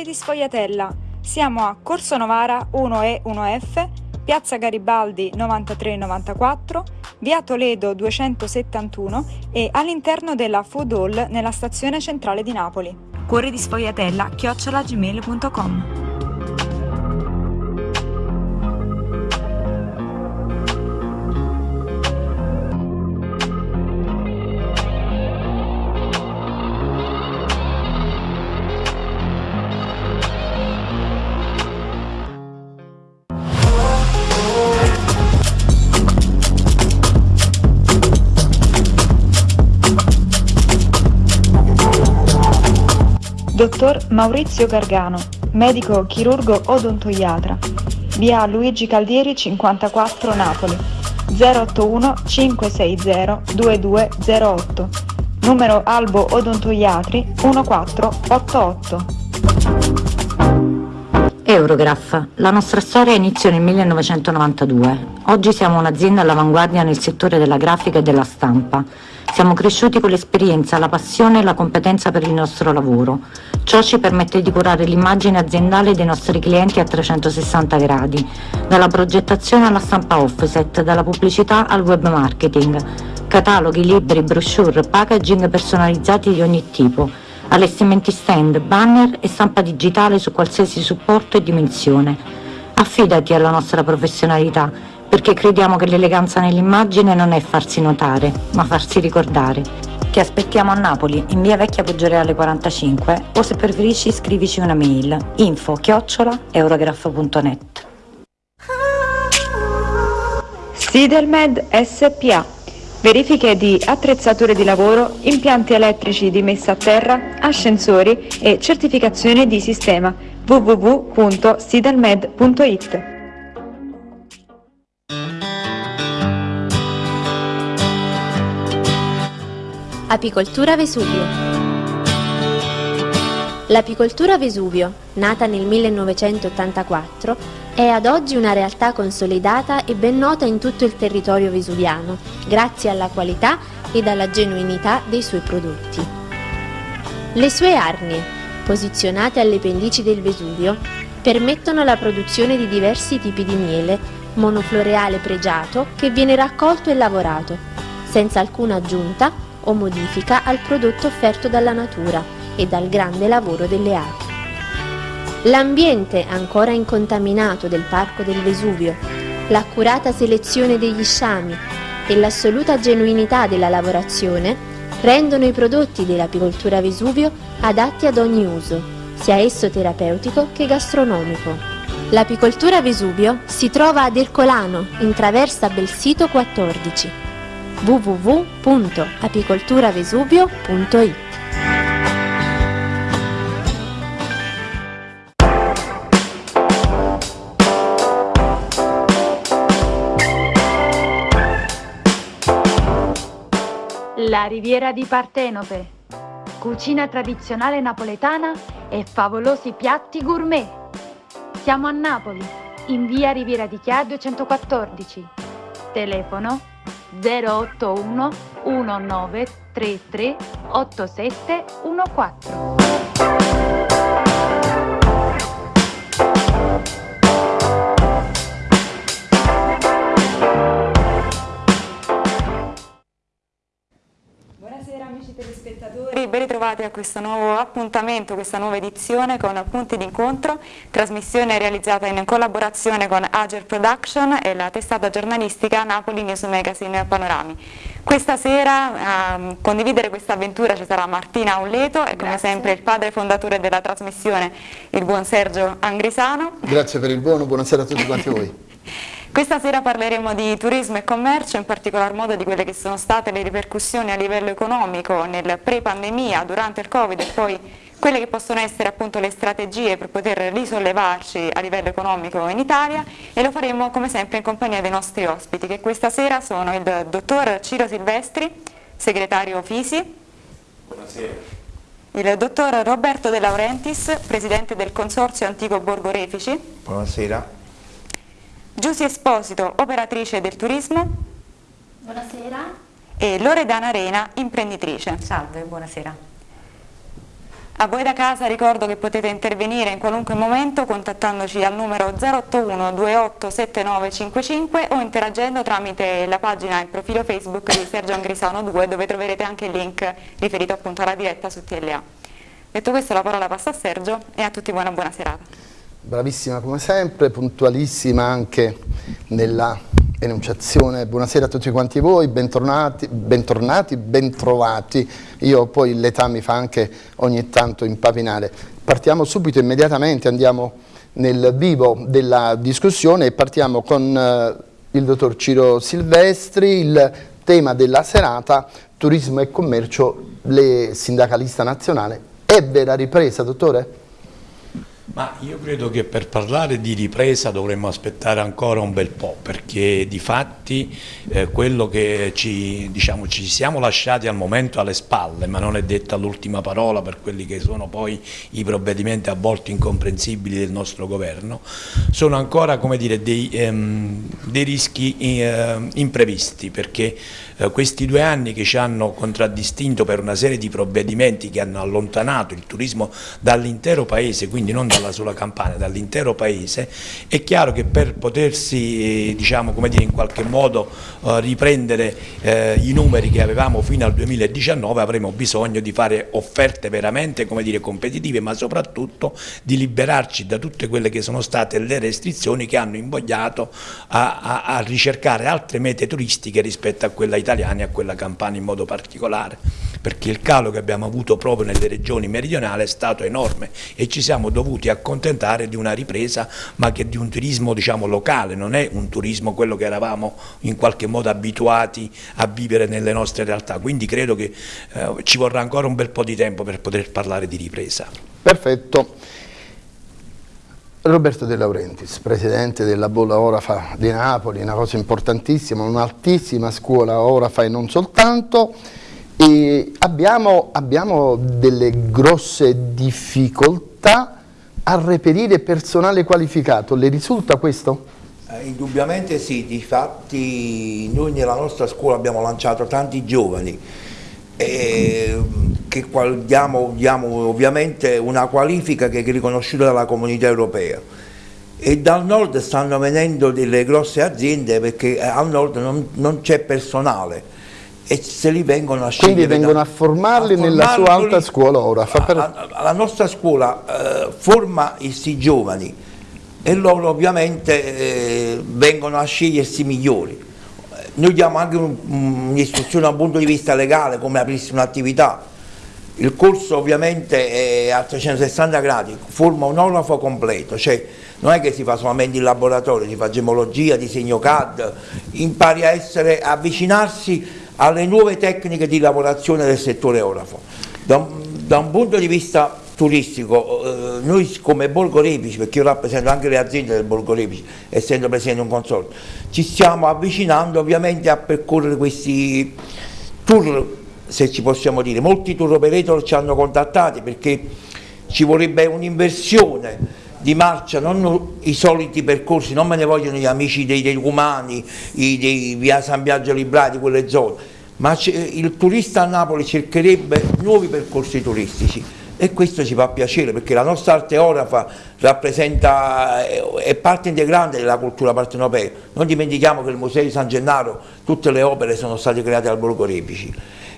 Cuori di Sfogliatella. Siamo a Corso Novara 1E 1F, Piazza Garibaldi 9394, Via Toledo 271 e all'interno della Food Hall nella stazione centrale di Napoli. Cuori di Sfogliatella chiocciolagmail.com Dottor Maurizio Gargano, medico chirurgo odontoiatra. Via Luigi Caldieri 54 Napoli. 081 560 2208. Numero Albo Odontoiatri 1488. Eurograph. La nostra storia iniziò nel 1992. Oggi siamo un'azienda all'avanguardia nel settore della grafica e della stampa. Siamo cresciuti con l'esperienza, la passione e la competenza per il nostro lavoro. Ciò ci permette di curare l'immagine aziendale dei nostri clienti a 360 gradi, dalla progettazione alla stampa offset, dalla pubblicità al web marketing, cataloghi, libri, brochure, packaging personalizzati di ogni tipo, allestimenti stand, banner e stampa digitale su qualsiasi supporto e dimensione. Affidati alla nostra professionalità perché crediamo che l'eleganza nell'immagine non è farsi notare, ma farsi ricordare. Ti aspettiamo a Napoli, in via Vecchia Poggioreale 45 o se preferisci scrivici una mail info chiocciola eurograph.net Sidelmed SPA Verifiche di attrezzature di lavoro, impianti elettrici di messa a terra, ascensori e certificazione di sistema. www.sidelmed.it Apicoltura Vesuvio. L'apicoltura Vesuvio, nata nel 1984, è ad oggi una realtà consolidata e ben nota in tutto il territorio vesuviano, grazie alla qualità ed alla genuinità dei suoi prodotti. Le sue arnie, posizionate alle pendici del Vesuvio, permettono la produzione di diversi tipi di miele, monofloreale pregiato che viene raccolto e lavorato, senza alcuna aggiunta o modifica al prodotto offerto dalla natura e dal grande lavoro delle api. L'ambiente ancora incontaminato del Parco del Vesuvio, l'accurata selezione degli sciami e l'assoluta genuinità della lavorazione rendono i prodotti dell'apicoltura Vesuvio adatti ad ogni uso, sia esso terapeutico che gastronomico. L'apicoltura Vesuvio si trova ad Ercolano, in traversa Belsito 14 www.apicolturavesuvio.it La riviera di Partenope, cucina tradizionale napoletana e favolosi piatti gourmet. Siamo a Napoli, in via Riviera di Chia 214. Telefono 081 1933 8714. Ritrovati a questo nuovo appuntamento, questa nuova edizione con Punti d'incontro, trasmissione realizzata in collaborazione con Ager Production e la testata giornalistica Napoli News Magazine Panorami. Questa sera a ehm, condividere questa avventura ci sarà Martina Auleto e come sempre il padre fondatore della trasmissione, il buon Sergio Angrisano. Grazie per il buono, buonasera a tutti quanti voi. Questa sera parleremo di turismo e commercio, in particolar modo di quelle che sono state le ripercussioni a livello economico nel pre-pandemia, durante il Covid e poi quelle che possono essere appunto le strategie per poter risollevarci a livello economico in Italia e lo faremo come sempre in compagnia dei nostri ospiti che questa sera sono il dottor Ciro Silvestri, segretario Fisi. Buonasera. Il dottor Roberto De Laurentiis, presidente del Consorzio Antico Borgo Refici. Buonasera. Giusy Esposito, operatrice del turismo. Buonasera. E Loredana Arena, imprenditrice. Salve, buonasera. A voi da casa ricordo che potete intervenire in qualunque momento contattandoci al numero 081 28 7955 o interagendo tramite la pagina e il profilo Facebook di Sergio Angrisano 2 dove troverete anche il link riferito appunto alla diretta su TLA. Detto questo la parola passa a Sergio e a tutti buona buona serata. Bravissima come sempre, puntualissima anche nella enunciazione. Buonasera a tutti quanti voi, bentornati, bentornati, bentrovati. Io poi l'età mi fa anche ogni tanto impapinare. Partiamo subito, immediatamente, andiamo nel vivo della discussione e partiamo con eh, il dottor Ciro Silvestri, il tema della serata, turismo e commercio, le sindacalista nazionale. È vera ripresa, dottore? Ma io credo che per parlare di ripresa dovremmo aspettare ancora un bel po', perché di fatti eh, quello che ci, diciamo, ci, siamo lasciati al momento alle spalle, ma non è detta l'ultima parola per quelli che sono poi i provvedimenti a volte incomprensibili del nostro governo, sono ancora dire, dei, ehm, dei, rischi eh, imprevisti, perché eh, questi due anni che ci hanno contraddistinto per una serie di provvedimenti che hanno allontanato il turismo dall'intero paese, quindi non dalla sola campagna, dall'intero paese, è chiaro che per potersi diciamo, dire, in qualche modo eh, riprendere eh, i numeri che avevamo fino al 2019 avremo bisogno di fare offerte veramente dire, competitive, ma soprattutto di liberarci da tutte quelle che sono state le restrizioni che hanno invogliato a, a, a ricercare altre mete turistiche rispetto a quella italiana italiani a quella campana in modo particolare, perché il calo che abbiamo avuto proprio nelle regioni meridionali è stato enorme e ci siamo dovuti accontentare di una ripresa, ma che di un turismo diciamo, locale, non è un turismo quello che eravamo in qualche modo abituati a vivere nelle nostre realtà, quindi credo che eh, ci vorrà ancora un bel po' di tempo per poter parlare di ripresa. Perfetto. Roberto De Laurentiis, presidente della Bolla Orafa di Napoli, una cosa importantissima, un'altissima scuola Orafa e non soltanto, e abbiamo, abbiamo delle grosse difficoltà a reperire personale qualificato, le risulta questo? Eh, indubbiamente sì, difatti noi nella nostra scuola abbiamo lanciato tanti giovani, eh, che diamo, diamo ovviamente una qualifica che è riconosciuta dalla comunità europea. E dal nord stanno venendo delle grosse aziende perché eh, al nord non, non c'è personale e se li vengono a scegliere quindi vengono da, a, formarli a nella sua alta scuola ora per... la nostra scuola eh, forma questi giovani e loro ovviamente eh, vengono a scegliersi migliori. Noi diamo anche un'istruzione un, un dal punto di vista legale come aprirsi un'attività. Il corso ovviamente è a 360 gradi, forma un orafo completo, cioè non è che si fa solamente in laboratorio, si fa gemologia, disegno CAD, impari a essere, avvicinarsi alle nuove tecniche di lavorazione del settore orafo. Da, da un punto di vista turistico, eh, noi come Borgo Repici, perché io rappresento anche le aziende del Borgo Repici, essendo presente un consorzio, ci stiamo avvicinando ovviamente a percorrere questi tour se ci possiamo dire. Molti tour operator ci hanno contattati perché ci vorrebbe un'inversione di marcia, non i soliti percorsi, non me ne vogliono gli amici dei Decumani, i, dei via San Biagio Librati, quelle zone, ma il turista a Napoli cercherebbe nuovi percorsi turistici e questo ci fa piacere perché la nostra arte orafa rappresenta, è parte integrante della cultura partenopea. Non dimentichiamo che il Museo di San Gennaro, tutte le opere sono state create al Borgo Repici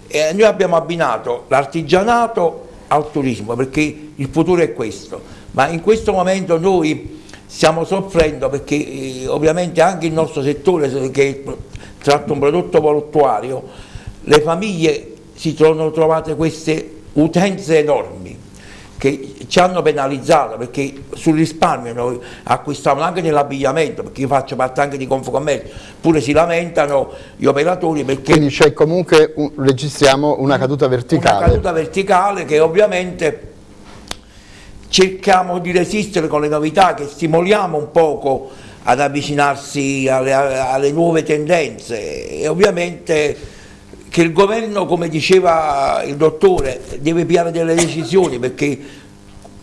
e noi abbiamo abbinato l'artigianato al turismo perché il futuro è questo, ma in questo momento noi stiamo soffrendo perché eh, ovviamente anche il nostro settore che tratta un prodotto portuario, le famiglie si sono trovate queste utenze enormi che ci hanno penalizzato perché sul risparmio noi acquistavamo anche nell'abbigliamento perché io faccio parte anche di Confocommercio pure si lamentano gli operatori perché quindi c'è comunque un, registriamo una caduta verticale. una caduta verticale che ovviamente cerchiamo di resistere con le novità che stimoliamo un poco ad avvicinarsi alle, alle nuove tendenze. E ovviamente che il governo, come diceva il dottore, deve piare delle decisioni perché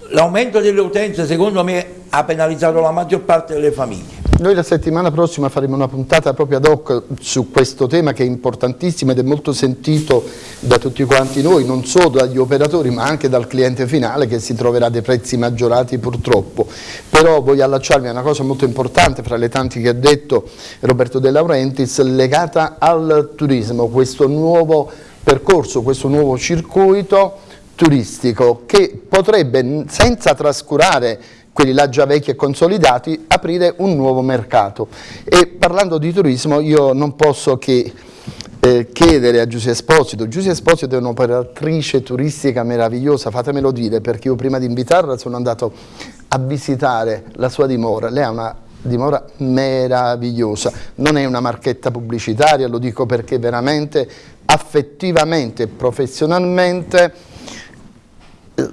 l'aumento delle utenze secondo me ha penalizzato la maggior parte delle famiglie. Noi la settimana prossima faremo una puntata proprio ad hoc su questo tema che è importantissimo ed è molto sentito da tutti quanti noi, non solo dagli operatori ma anche dal cliente finale che si troverà dei prezzi maggiorati purtroppo. Però voglio allacciarmi a una cosa molto importante fra le tante che ha detto Roberto De Laurentiis legata al turismo, questo nuovo percorso, questo nuovo circuito turistico che potrebbe senza trascurare quelli là già vecchi e consolidati, aprire un nuovo mercato. E parlando di turismo io non posso che eh, chiedere a Giuseppe Esposito, Giuseppe Esposito è un'operatrice turistica meravigliosa, fatemelo dire, perché io prima di invitarla sono andato a visitare la sua dimora, lei ha una dimora meravigliosa, non è una marchetta pubblicitaria, lo dico perché veramente affettivamente e professionalmente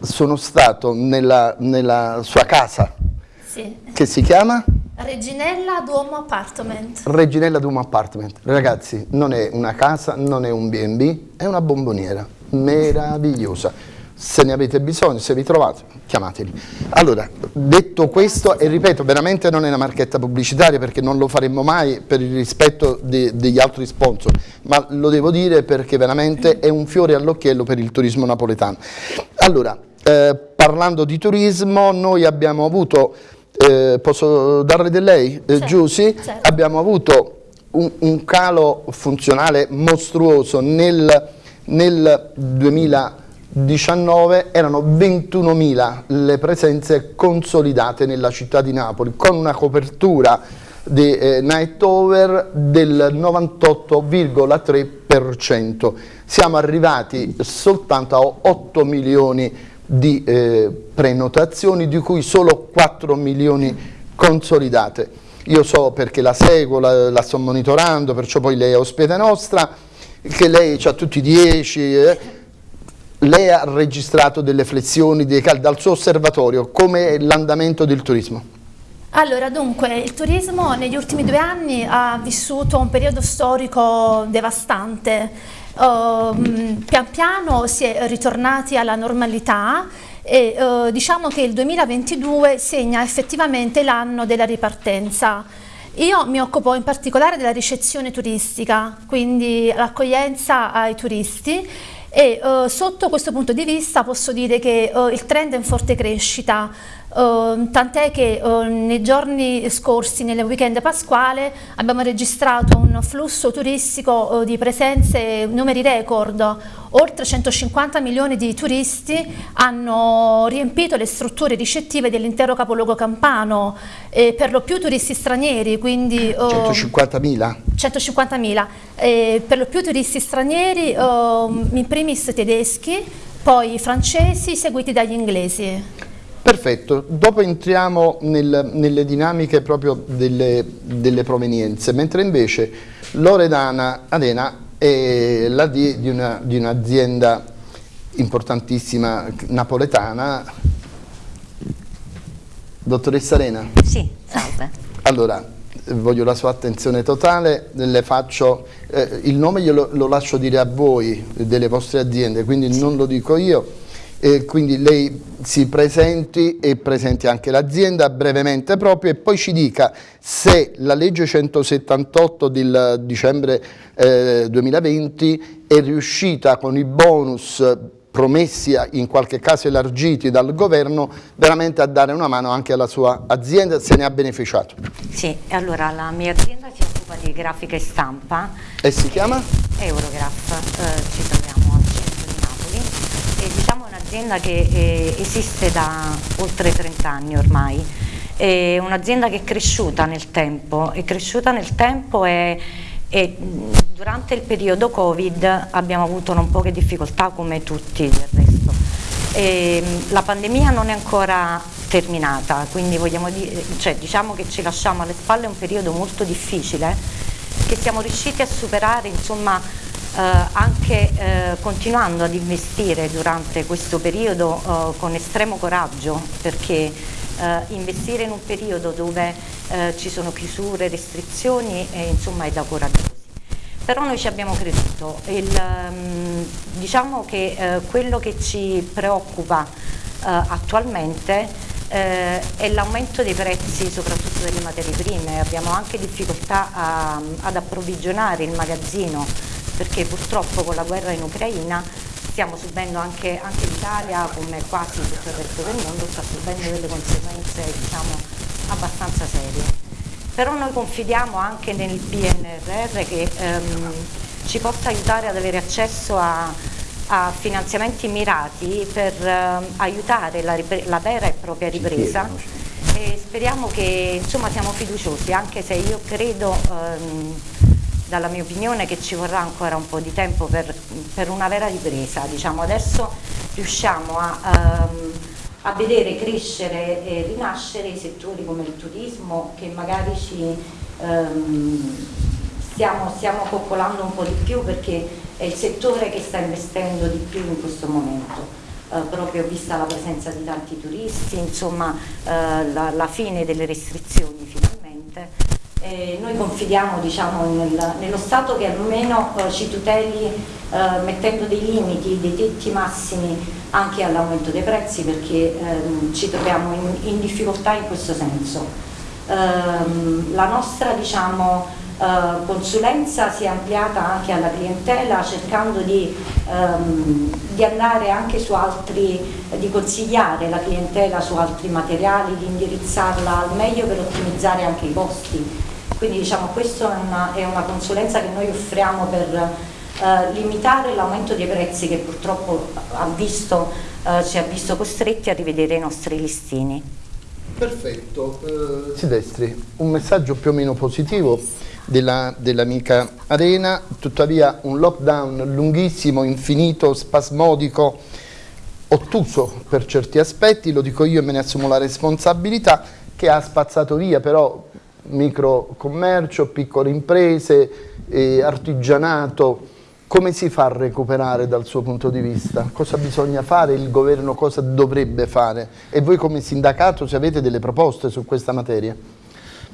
sono stato nella, nella sua casa, sì. che si chiama? Reginella Duomo Appartment. Reginella Duomo Appartment. Ragazzi, non è una casa, non è un B&B, è una bomboniera meravigliosa se ne avete bisogno, se vi trovate, chiamateli. Allora, detto questo, e ripeto, veramente non è una marchetta pubblicitaria perché non lo faremmo mai per il rispetto de, degli altri sponsor, ma lo devo dire perché veramente è un fiore all'occhiello per il turismo napoletano. Allora, eh, parlando di turismo, noi abbiamo avuto, eh, posso darle del lei, eh, certo, Giussi? Certo. Abbiamo avuto un, un, calo funzionale mostruoso nel, nel 2000 19 erano 21.000 le presenze consolidate nella città di Napoli con una copertura di eh, night over del 98,3%. Siamo arrivati soltanto a 8 milioni di eh, prenotazioni di cui solo 4 milioni consolidate. Io so perché la seguo, la, la sto monitorando, perciò poi lei è ospite nostra, che lei ha tutti i 10... Eh, lei ha registrato delle flessioni dal suo osservatorio, come l'andamento del turismo? Allora, dunque, il turismo negli ultimi due anni ha vissuto un periodo storico devastante. Uh, pian piano si è ritornati alla normalità e uh, diciamo che il 2022 segna effettivamente l'anno della ripartenza. Io mi occupo in particolare della ricezione turistica, quindi l'accoglienza ai turisti e uh, sotto questo punto di vista posso dire che uh, il trend è in forte crescita, uh, tant'è che nei giorni scorsi, nel weekend pasquale, abbiamo registrato un flusso turistico di presenze, numeri record, oltre 150 milioni di turisti hanno riempito le strutture ricettive dell'intero capoluogo campano, eh, per lo più turisti stranieri, quindi... 150.000? 150.000, eh, per lo più turisti stranieri, eh, in primis tedeschi, poi francesi, seguiti dagli inglesi. Perfetto, dopo entriamo nel, nelle dinamiche proprio delle, delle, provenienze, mentre invece Loredana Arena è la D di un'azienda un importantissima napoletana. Dottoressa Arena? Sì, salve. Allora, voglio la sua attenzione totale, le faccio, eh, il nome glielo, lo lascio dire a voi delle vostre aziende, quindi sì. non lo dico io, e quindi lei si presenti e presenti anche l'azienda brevemente proprio e poi ci dica se la legge 178 del dicembre eh, 2020 è riuscita con i bonus promessi in qualche caso elargiti dal governo veramente a dare una mano anche alla sua azienda se ne ha beneficiato. Sì, allora la mia azienda si occupa di grafica e stampa. E si chiama? Eurograph, eh, ci troviamo al centro di Napoli e diciamo è un'azienda che eh, esiste da oltre 30 anni ormai, è un'azienda che è cresciuta nel tempo, è cresciuta nel tempo e e durante il periodo Covid abbiamo avuto non poche difficoltà come tutti del resto. E la pandemia non è ancora terminata, quindi dire, cioè, diciamo che ci lasciamo alle spalle un periodo molto difficile che siamo riusciti a superare insomma, anche eh, continuando ad investire durante questo periodo eh, con estremo coraggio perché eh, investire in un periodo dove eh, ci sono chiusure, restrizioni, eh, insomma è da coraggiosi. Però noi ci abbiamo creduto, Il, um, diciamo che eh, quello che ci preoccupa eh, attualmente eh, è l'aumento dei prezzi soprattutto delle materie prime, abbiamo anche difficoltà a, ad approvvigionare il magazzino perché purtroppo con la guerra in Ucraina stiamo subendo anche, anche l'Italia come quasi tutto il resto del mondo sta subendo delle conseguenze diciamo, abbastanza serie. Però noi confidiamo anche nel PNRR che ehm, ci possa aiutare ad avere accesso a, a finanziamenti mirati per eh, aiutare la, la, vera e propria ripresa e speriamo che insomma siamo fiduciosi anche se io credo ehm, dalla mia opinione che ci vorrà ancora un po' di tempo per, per una vera ripresa diciamo adesso riusciamo a, ehm, a vedere crescere e rinascere i settori come il turismo che magari ci ehm, stiamo, stiamo coccolando un po' di più perché è il settore che sta investendo di più in questo momento. Eh, proprio vista la presenza di tanti turisti, insomma eh, la, la, fine delle restrizioni finalmente. E noi confidiamo diciamo, nel, nello Stato che almeno eh, ci tuteli eh, mettendo dei limiti, dei tetti massimi anche all'aumento dei prezzi perché ehm, ci troviamo in, in, difficoltà in questo senso. Ehm, la nostra diciamo, Uh, consulenza si è ampliata anche alla clientela cercando di, um, di, andare anche su altri, di consigliare la clientela su altri materiali, di indirizzarla al meglio per ottimizzare anche i costi. Quindi diciamo questa è una, è una consulenza che noi offriamo per uh, limitare l'aumento dei prezzi che purtroppo ha visto, uh, ci ha visto costretti a rivedere i nostri listini. Perfetto, eh, Silvestri, un messaggio più o meno positivo dell'amica dell Arena, tuttavia un lockdown lunghissimo, infinito, spasmodico, ottuso per certi aspetti, lo dico io e me ne assumo la responsabilità, che ha spazzato via però microcommercio, piccole imprese, eh, artigianato, come si fa a recuperare dal suo punto di vista? Cosa bisogna fare? Il governo cosa dovrebbe fare? E voi come sindacato se avete delle proposte su questa materia?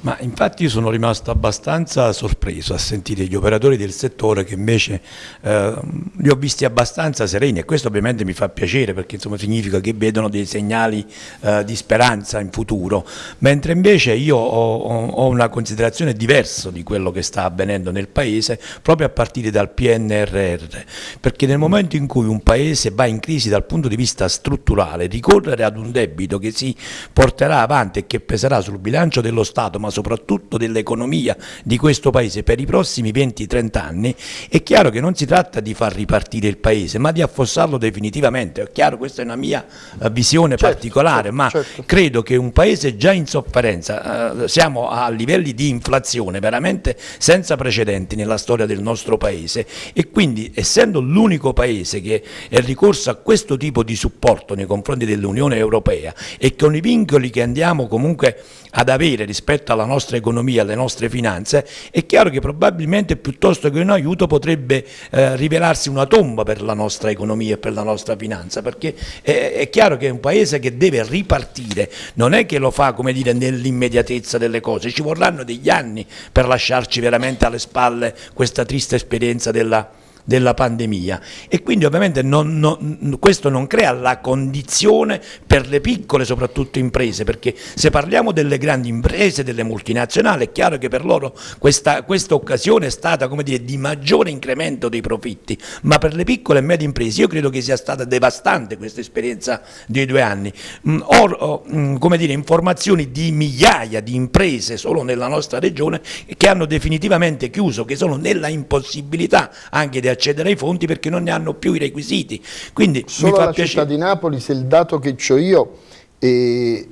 Ma infatti io sono rimasto abbastanza sorpreso a sentire gli operatori del settore che invece eh, li ho visti abbastanza sereni e questo ovviamente mi fa piacere perché insomma, significa che vedono dei segnali eh, di speranza in futuro, mentre invece io ho, ho, una considerazione diversa di quello che sta avvenendo nel Paese proprio a partire dal PNRR, perché nel momento in cui un Paese va in crisi dal punto di vista strutturale, ricorrere ad un debito che si porterà avanti e che peserà sul bilancio dello Stato, ma soprattutto dell'economia di questo Paese per i prossimi 20-30 anni, è chiaro che non si tratta di far ripartire il Paese, ma di affossarlo definitivamente. È chiaro, questa è una mia uh, visione certo, particolare, certo, ma certo. credo che un Paese già in sofferenza, uh, siamo a livelli di inflazione veramente senza precedenti nella storia del nostro Paese e quindi essendo l'unico Paese che è ricorso a questo tipo di supporto nei confronti dell'Unione Europea e con i vincoli che andiamo comunque ad avere rispetto alla nostra economia, alle nostre finanze, è chiaro che probabilmente piuttosto che un aiuto potrebbe eh, rivelarsi una tomba per la nostra economia e per la nostra finanza, perché è, è chiaro che è un paese che deve ripartire, non è che lo fa come dire nell'immediatezza delle cose, ci vorranno degli anni per lasciarci veramente alle spalle questa triste esperienza della della pandemia. E quindi ovviamente non, non, questo non crea la condizione per le piccole soprattutto imprese perché se parliamo delle grandi imprese, delle multinazionali è chiaro che per loro questa, questa occasione è stata come dire, di maggiore incremento dei profitti. Ma per le piccole e medie imprese io credo che sia stata devastante questa esperienza dei due anni. Mm, ho, ho mm, come dire, informazioni di migliaia di imprese solo nella nostra regione che hanno definitivamente chiuso che sono nella impossibilità anche di accedere ai fondi perché non ne hanno più i requisiti. Quindi Solo la piacere. città di Napoli, se il dato che ho io è,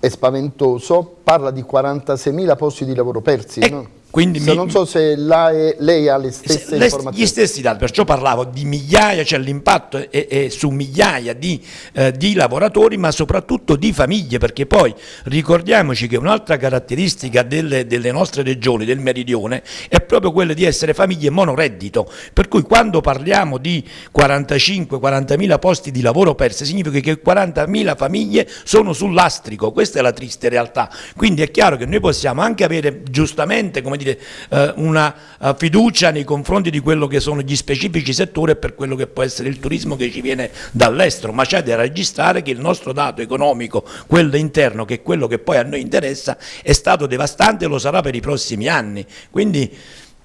è spaventoso, parla di 46.000 posti di lavoro persi. Eh, no? Quindi mi, non so se lei, lei ha le stesse le, informazioni. Gli stessi dati, perciò parlavo di migliaia, cioè l'impatto è, è, su migliaia di, eh, di, lavoratori, ma soprattutto di famiglie, perché poi ricordiamoci che un'altra caratteristica delle, delle, nostre regioni, del meridione, è proprio quella di essere famiglie monoreddito, per cui quando parliamo di 45-40 mila posti di lavoro persi, significa che 40 mila famiglie sono sull'astrico, questa è la triste realtà. Quindi è chiaro che noi possiamo anche avere giustamente, come dire, eh, una uh, fiducia nei confronti di quello che sono gli specifici settori e per quello che può essere il turismo che ci viene dall'estero, ma c'è da registrare che il nostro dato economico, quello interno, che è quello che poi a noi interessa, è stato devastante e lo sarà per i prossimi anni. Quindi,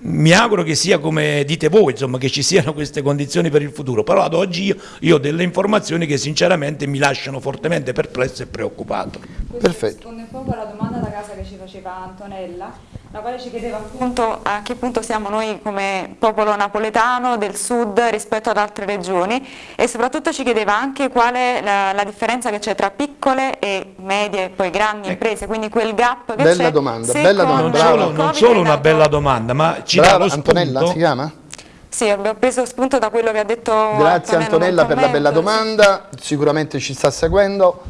mi auguro che sia come dite voi, insomma, che ci siano queste condizioni per il futuro, però ad oggi io, io ho delle informazioni che sinceramente mi lasciano fortemente perplesso e preoccupato. Questo Perfetto. risponde un po' alla domanda da casa che ci faceva Antonella la quale ci chiedeva appunto a che punto siamo noi come popolo napoletano del sud rispetto ad altre regioni e soprattutto ci chiedeva anche qual è la, la differenza che c'è tra piccole e medie e poi grandi ecco. imprese, quindi quel gap che c'è. Bella domanda, bella domanda. Non solo, non solo una bella domanda, ma ci Brava, dà lo Antonella spunto. si chiama? Sì, abbiamo preso spunto da quello che ha detto Grazie Antonella per la bella domanda, sicuramente ci sta seguendo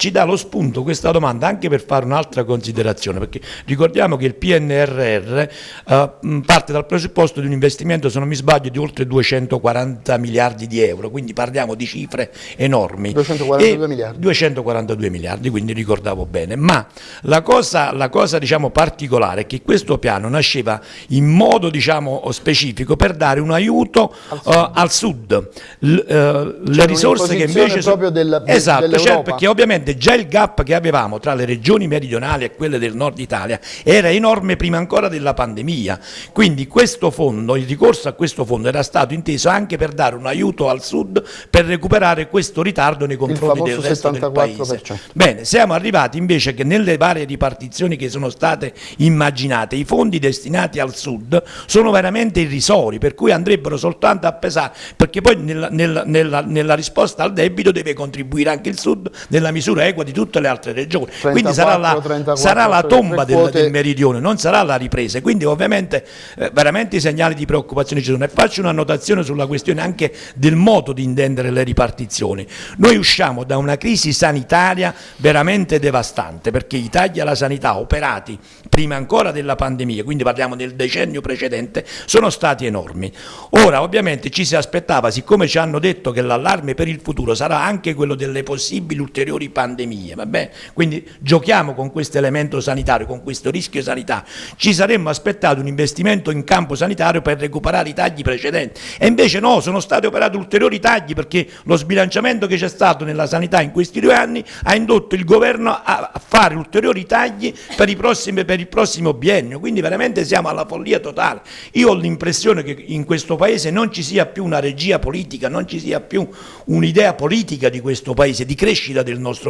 ci dà lo spunto questa domanda anche per fare un'altra considerazione, perché ricordiamo che il PNRR uh, parte dal presupposto di un investimento, se non mi sbaglio, di oltre 240 miliardi di euro, quindi parliamo di cifre enormi. 242 miliardi. 242 miliardi, quindi ricordavo bene. Ma la cosa, la cosa diciamo, particolare è che questo piano nasceva in modo diciamo, specifico per dare un aiuto al sud, uh, al sud. L, uh, le risorse che invece sono... proprio del, esatto, certo, perché ovviamente Ovviamente già il gap che avevamo tra le regioni meridionali e quelle del nord Italia era enorme prima ancora della pandemia, quindi questo fondo, il ricorso a questo fondo era stato inteso anche per dare un aiuto al sud per recuperare questo ritardo nei confronti del resto 74%. del paese. Bene, siamo arrivati invece che nelle varie ripartizioni che sono state immaginate i fondi destinati al sud sono veramente irrisori, per cui andrebbero soltanto a pesare, perché poi nella, nella, nella, nella risposta al debito deve contribuire anche il sud nella misura equa di tutte le altre regioni. 34, quindi sarà la, 34, sarà la tomba del, del, meridione, non sarà la ripresa. Quindi ovviamente eh, veramente i segnali di preoccupazione ci sono. E faccio una notazione sulla questione anche del modo di intendere le ripartizioni. Noi usciamo da una crisi sanitaria veramente devastante perché i tagli alla sanità operati prima ancora della pandemia, quindi parliamo del decennio precedente, sono stati enormi. Ora ovviamente ci si aspettava, siccome ci hanno detto che l'allarme per il futuro sarà anche quello delle possibili ulteriori pandemie, pandemie, va bene? Quindi giochiamo con questo elemento sanitario, con questo rischio sanitario. Ci saremmo aspettati un investimento in campo sanitario per recuperare i tagli precedenti e invece no, sono stati operati ulteriori tagli perché lo sbilanciamento che c'è stato nella sanità in questi due anni ha indotto il governo a fare ulteriori tagli per, prossimi, per il prossimo biennio, quindi veramente siamo alla follia totale. Io ho l'impressione che in questo Paese non ci sia più una regia politica, non ci sia più un'idea politica di questo Paese, di crescita del nostro Paese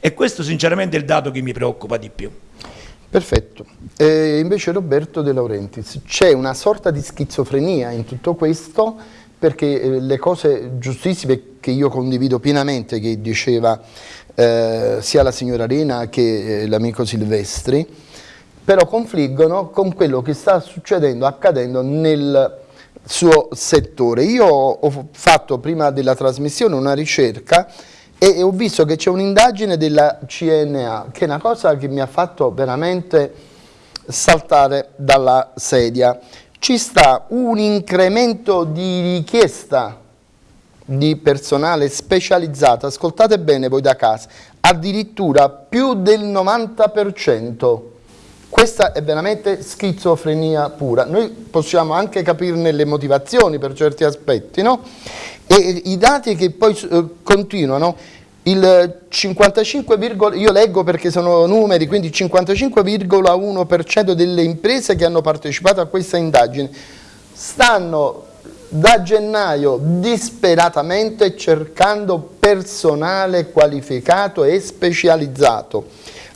e questo sinceramente è il dato che mi preoccupa di più. Perfetto. E invece Roberto De Laurentiis, c'è una sorta di schizofrenia in tutto questo perché eh, le cose giustissime che io condivido pienamente, che diceva eh, sia la signora Arena che eh, l'amico Silvestri, però confliggono con quello che sta succedendo, accadendo nel suo settore. Io ho fatto prima della trasmissione una ricerca e ho visto che c'è un'indagine della CNA, che è una cosa che mi ha fatto veramente saltare dalla sedia. Ci sta un incremento di richiesta di personale specializzato, ascoltate bene voi da casa, addirittura più del 90%. Questa è veramente schizofrenia pura. Noi possiamo anche capirne le motivazioni per certi aspetti, no? E i dati che poi eh, continuano, il 55, io leggo perché sono numeri, quindi il 55,1% delle imprese che hanno partecipato a questa indagine stanno da gennaio disperatamente cercando personale qualificato e specializzato.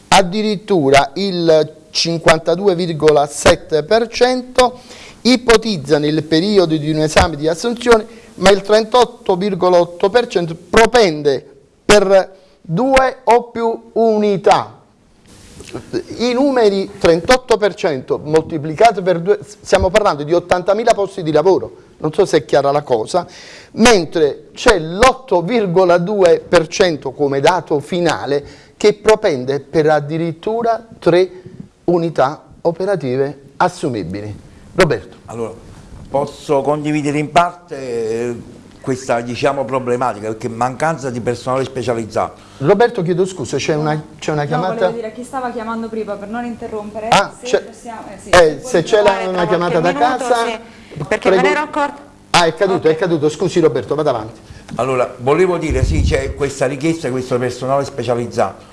Addirittura il 52,7% ipotizza nel periodo di un esame di assunzione, ma il 38,8% propende per due o più unità. I numeri 38% moltiplicati per due, stiamo parlando di 80.000 posti di lavoro, non so se è chiara la cosa, mentre c'è l'8,2% come dato finale che propende per addirittura tre unità operative assumibili. Roberto. Allora, posso condividere in parte questa diciamo, problematica, perché mancanza di personale specializzato. Roberto, chiedo scusa, c'è una, una, chiamata? No, volevo dire a chi stava chiamando prima per non interrompere. Ah, se possiamo, eh, sì, eh, se c'è una chiamata da casa... Sì, perché prego. me ne ero accorto... Ah, è caduto, okay. è caduto, scusi Roberto, vada avanti. Allora, volevo dire, sì, c'è questa richiesta di questo personale specializzato.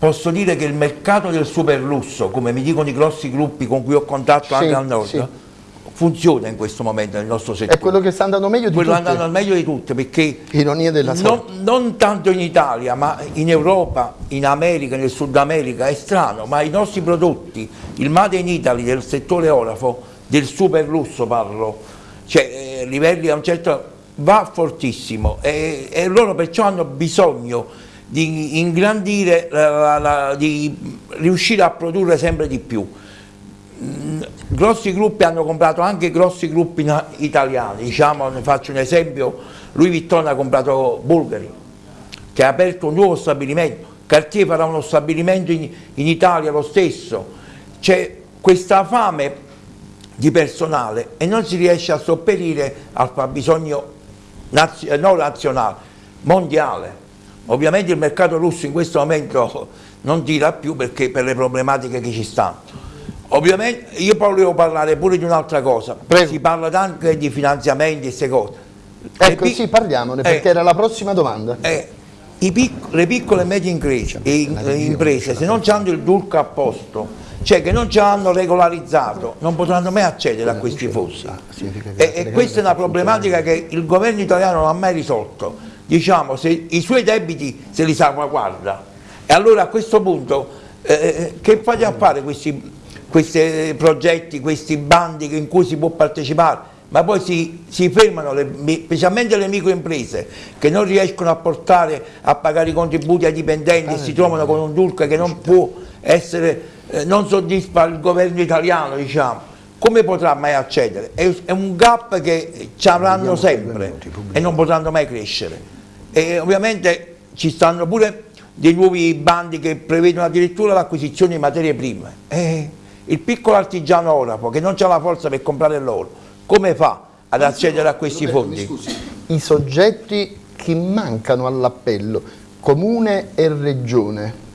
Posso dire che il mercato del superlusso, come mi dicono i grossi gruppi con cui ho contatto sì, anche al nord, sì funziona in questo momento nel nostro settore. È quello che sta andando meglio di quello tutte? Quello andando meglio di tutte perché Ironia della non, non, tanto in Italia ma in Europa, in America, nel Sud America è strano ma i nostri prodotti, il Made in Italy del settore orafo, del super lusso parlo, cioè eh, livelli a un certo va fortissimo e, e loro perciò hanno bisogno di ingrandire, la, la, di riuscire a produrre sempre di più grossi gruppi hanno comprato anche grossi gruppi italiani, diciamo, ne faccio un esempio, Louis Vuitton ha comprato Bulgari, che ha aperto un nuovo stabilimento, Cartier farà uno stabilimento in, in Italia lo stesso, c'è questa fame di personale e non si riesce a sopperire al fabbisogno naz non nazionale, mondiale. Ovviamente il mercato russo in questo momento non tira più perché per le problematiche che ci stanno Ovviamente io poi volevo parlare pure di un'altra cosa, Prego. si parla anche di finanziamenti e queste cose. Ecco sì, parliamone perché eh, era la prossima domanda. Eh, pic le piccole e medie imprese se non hanno il DURC a posto, cioè che non ci hanno regolarizzato, non potranno mai accedere a questi fondi. E, e questa è una problematica che il governo italiano non ha mai risolto. Diciamo, se i suoi debiti se li salvaguarda. E allora a questo punto eh, eh che fate a fare questi questi progetti, questi bandi in cui si può partecipare, ma poi si, si fermano, le, specialmente le microimprese che non riescono a portare a pagare i contributi ai dipendenti e si trovano con un DURC che non può essere, eh, non soddisfa il governo italiano, diciamo. Come potrà mai accedere? È un gap che ci avranno sempre e non potranno mai crescere. E ovviamente ci stanno pure dei nuovi bandi che prevedono addirittura l'acquisizione di materie prime. E il piccolo artigiano orafo che non ha la forza per comprare l'oro, come fa ad accedere a questi fondi? I soggetti che mancano all'appello, comune e regione.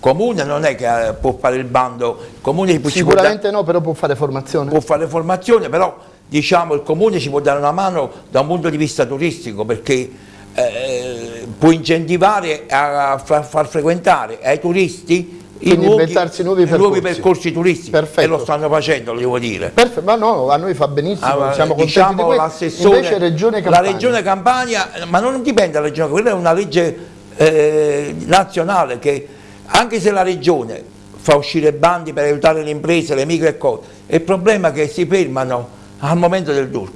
Comune non è che eh, può fare il bando, comune sicuramente no, però può fare formazione. Può fare formazione, però diciamo il comune ci può dare una mano da un punto di vista turistico perché eh, può incentivare a far, far frequentare ai turisti quindi nuovi, inventarsi nuovi percorsi. nuovi percorsi turistici Perfetto. e lo stanno facendo, devo dire. Perfetto, ma no, a noi fa benissimo, ah, siamo diciamo contenti Invece Regione. La Regione Campania, ma non dipende dalla Regione, quella è una legge eh, nazionale che anche se la Regione fa uscire bandi per aiutare le imprese, le micro e cose, il problema è che si fermano al momento del DURC.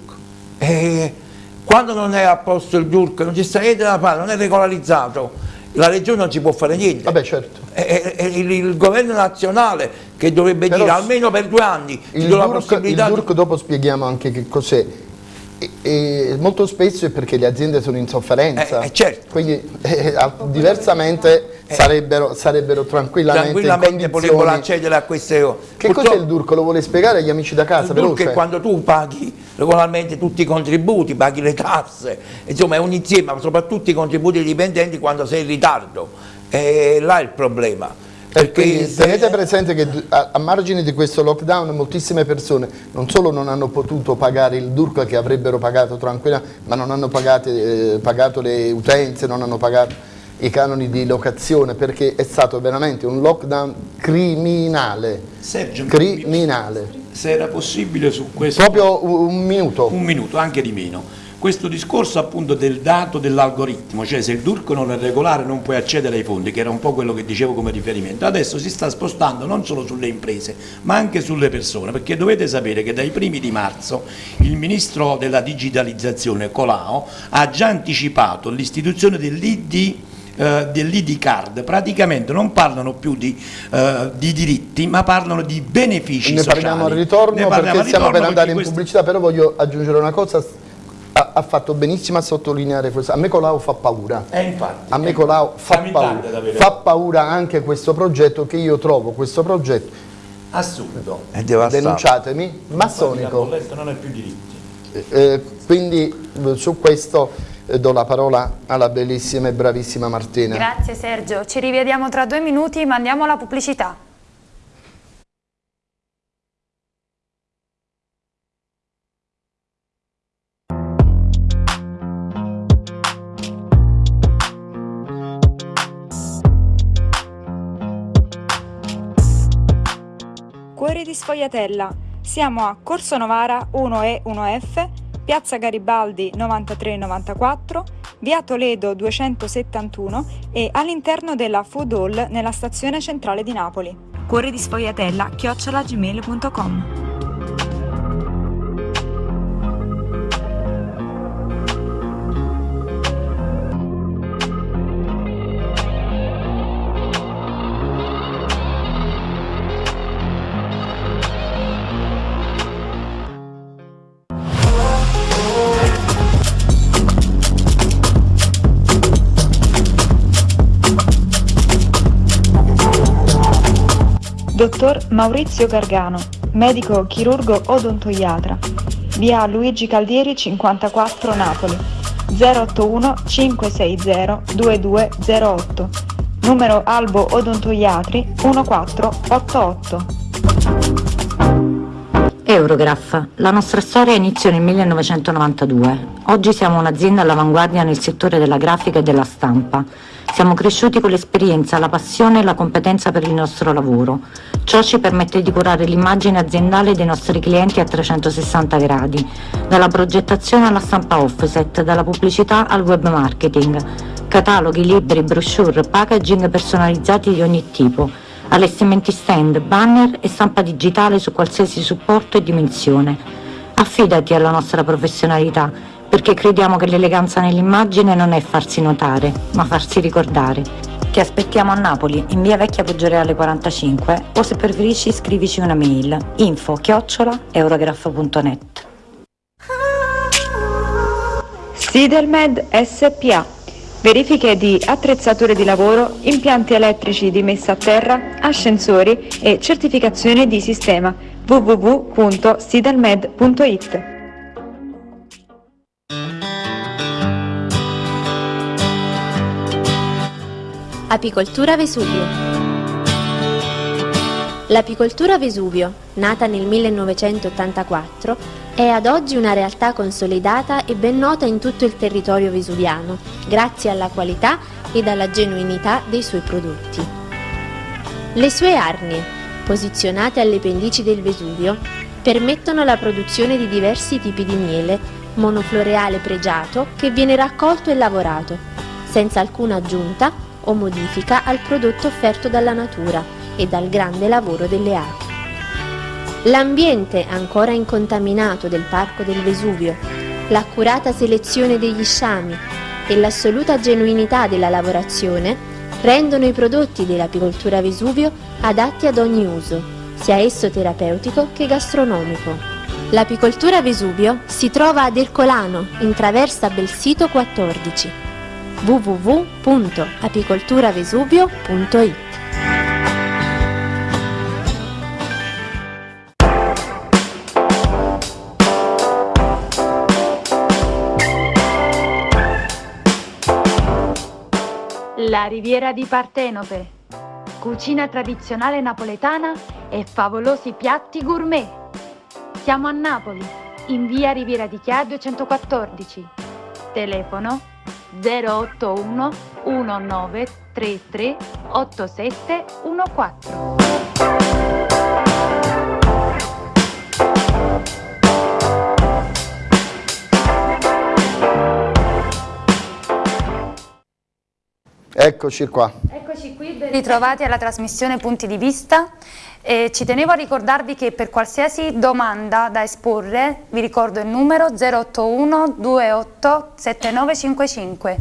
E quando non è a posto il DURC, non ci sta niente da fare, non è regolarizzato, la regione non ci può fare niente. Vabbè, certo. È, è il, il, governo nazionale che dovrebbe Però dire almeno per due anni il possibilità. Il DURC dopo spieghiamo anche che cos'è. Molto spesso è perché le aziende sono in sofferenza. Eh, eh certo. Quindi eh, diversamente eh, sarebbero, sarebbero, tranquillamente, tranquillamente potrebbero accedere a queste cose. Che cos'è il DURC? Lo vuole spiegare agli amici da casa? Il DURC è quando tu paghi regolarmente tutti i contributi, paghi le tasse, insomma è un insieme, soprattutto i contributi dipendenti quando sei in ritardo, e là è il problema. Perché tenete presente che a, a, margine di questo lockdown moltissime persone non solo non hanno potuto pagare il DURC che avrebbero pagato tranquilla, ma non hanno pagate, eh, pagato le utenze, non hanno pagato i canoni di locazione perché è stato veramente un lockdown criminale. Sergio, criminale se era possibile su questo... Proprio un minuto. Un minuto, anche di meno. Questo discorso appunto del dato dell'algoritmo, cioè se il DURC non è regolare non puoi accedere ai fondi, che era un po' quello che dicevo come riferimento, adesso si sta spostando non solo sulle imprese ma anche sulle persone, perché dovete sapere che dai primi di marzo il Ministro della Digitalizzazione Colao ha già anticipato l'istituzione dell'ID eh, dell'ID card. Praticamente non parlano più di, eh, di, diritti ma parlano di benefici ne sociali. Parliamo al ritorno perché stiamo per andare in pubblicità però voglio aggiungere una cosa. Ha, ha fatto benissimo a sottolineare questo. A me Colau fa paura. Eh, infatti, a me Colau fa paura. fa paura anche questo progetto che io trovo questo progetto assurdo. Denunciatemi massonico. non è più diritti. Eh, quindi su questo eh, do la parola alla bellissima e bravissima Martina. Grazie Sergio, ci rivediamo tra due minuti ma andiamo alla pubblicità. Cuori di Sfogliatella. Siamo a Corso Novara 1E 1F, Piazza Garibaldi 9394, Via Toledo 271 e all'interno della Food Hall nella stazione centrale di Napoli. Cuori di Sfogliatella chiocciolagmail.com Dottor Maurizio Gargano, medico chirurgo odontoiatra, via Luigi Caldieri 54 Napoli, 081 560 2208, numero Albo Odontoiatri 1488. Eurograph. La nostra storia iniziò nel 1992. Oggi siamo un'azienda all'avanguardia nel settore della grafica e della stampa. Siamo cresciuti con l'esperienza, la passione e la competenza per il nostro lavoro. Ciò ci permette di curare l'immagine aziendale dei nostri clienti a 360 gradi, dalla progettazione alla stampa offset, dalla pubblicità al web marketing, cataloghi, libri, brochure, packaging personalizzati di ogni tipo, allestimenti stand, banner e stampa digitale su qualsiasi supporto e dimensione. Affidati alla nostra professionalità perché crediamo che l'eleganza nell'immagine non è farsi notare, ma farsi ricordare. Ti aspettiamo a Napoli, in via Vecchia Poggioreale 45 o se preferisci scrivici una mail info chiocciola eurograph.net Sidelmed SPA Verifiche di attrezzature di lavoro, impianti elettrici di messa a terra, ascensori e certificazione di sistema www.sidelmed.it Apicoltura Vesuvio L'apicoltura Vesuvio, nata nel 1984, è ad oggi una realtà consolidata e ben nota in tutto il territorio vesuviano, grazie alla qualità ed alla genuinità dei suoi prodotti. Le sue arnie, posizionate alle pendici del Vesuvio, permettono la produzione di diversi tipi di miele, monofloreale pregiato che viene raccolto e lavorato, senza alcuna aggiunta o modifica al prodotto offerto dalla natura e dal grande lavoro delle api. L'ambiente ancora incontaminato del Parco del Vesuvio, l'accurata selezione degli sciami e l'assoluta genuinità della lavorazione rendono i prodotti dell'apicoltura Vesuvio adatti ad ogni uso, sia esso terapeutico che gastronomico. L'apicoltura Vesuvio si trova ad Ercolano, in traversa Belsito 14 www.apicolturavesuvio.it La Riviera di Partenope. Cucina tradizionale napoletana e favolosi piatti gourmet. Siamo a Napoli, in via Riviera di Chia 214. Telefono 081 1933 8714. Eccoci qua. Eccoci qui, ben ritrovati alla trasmissione Punti di Vista. E ci tenevo a ricordarvi che per qualsiasi domanda da esporre vi ricordo il numero 081 28 7955.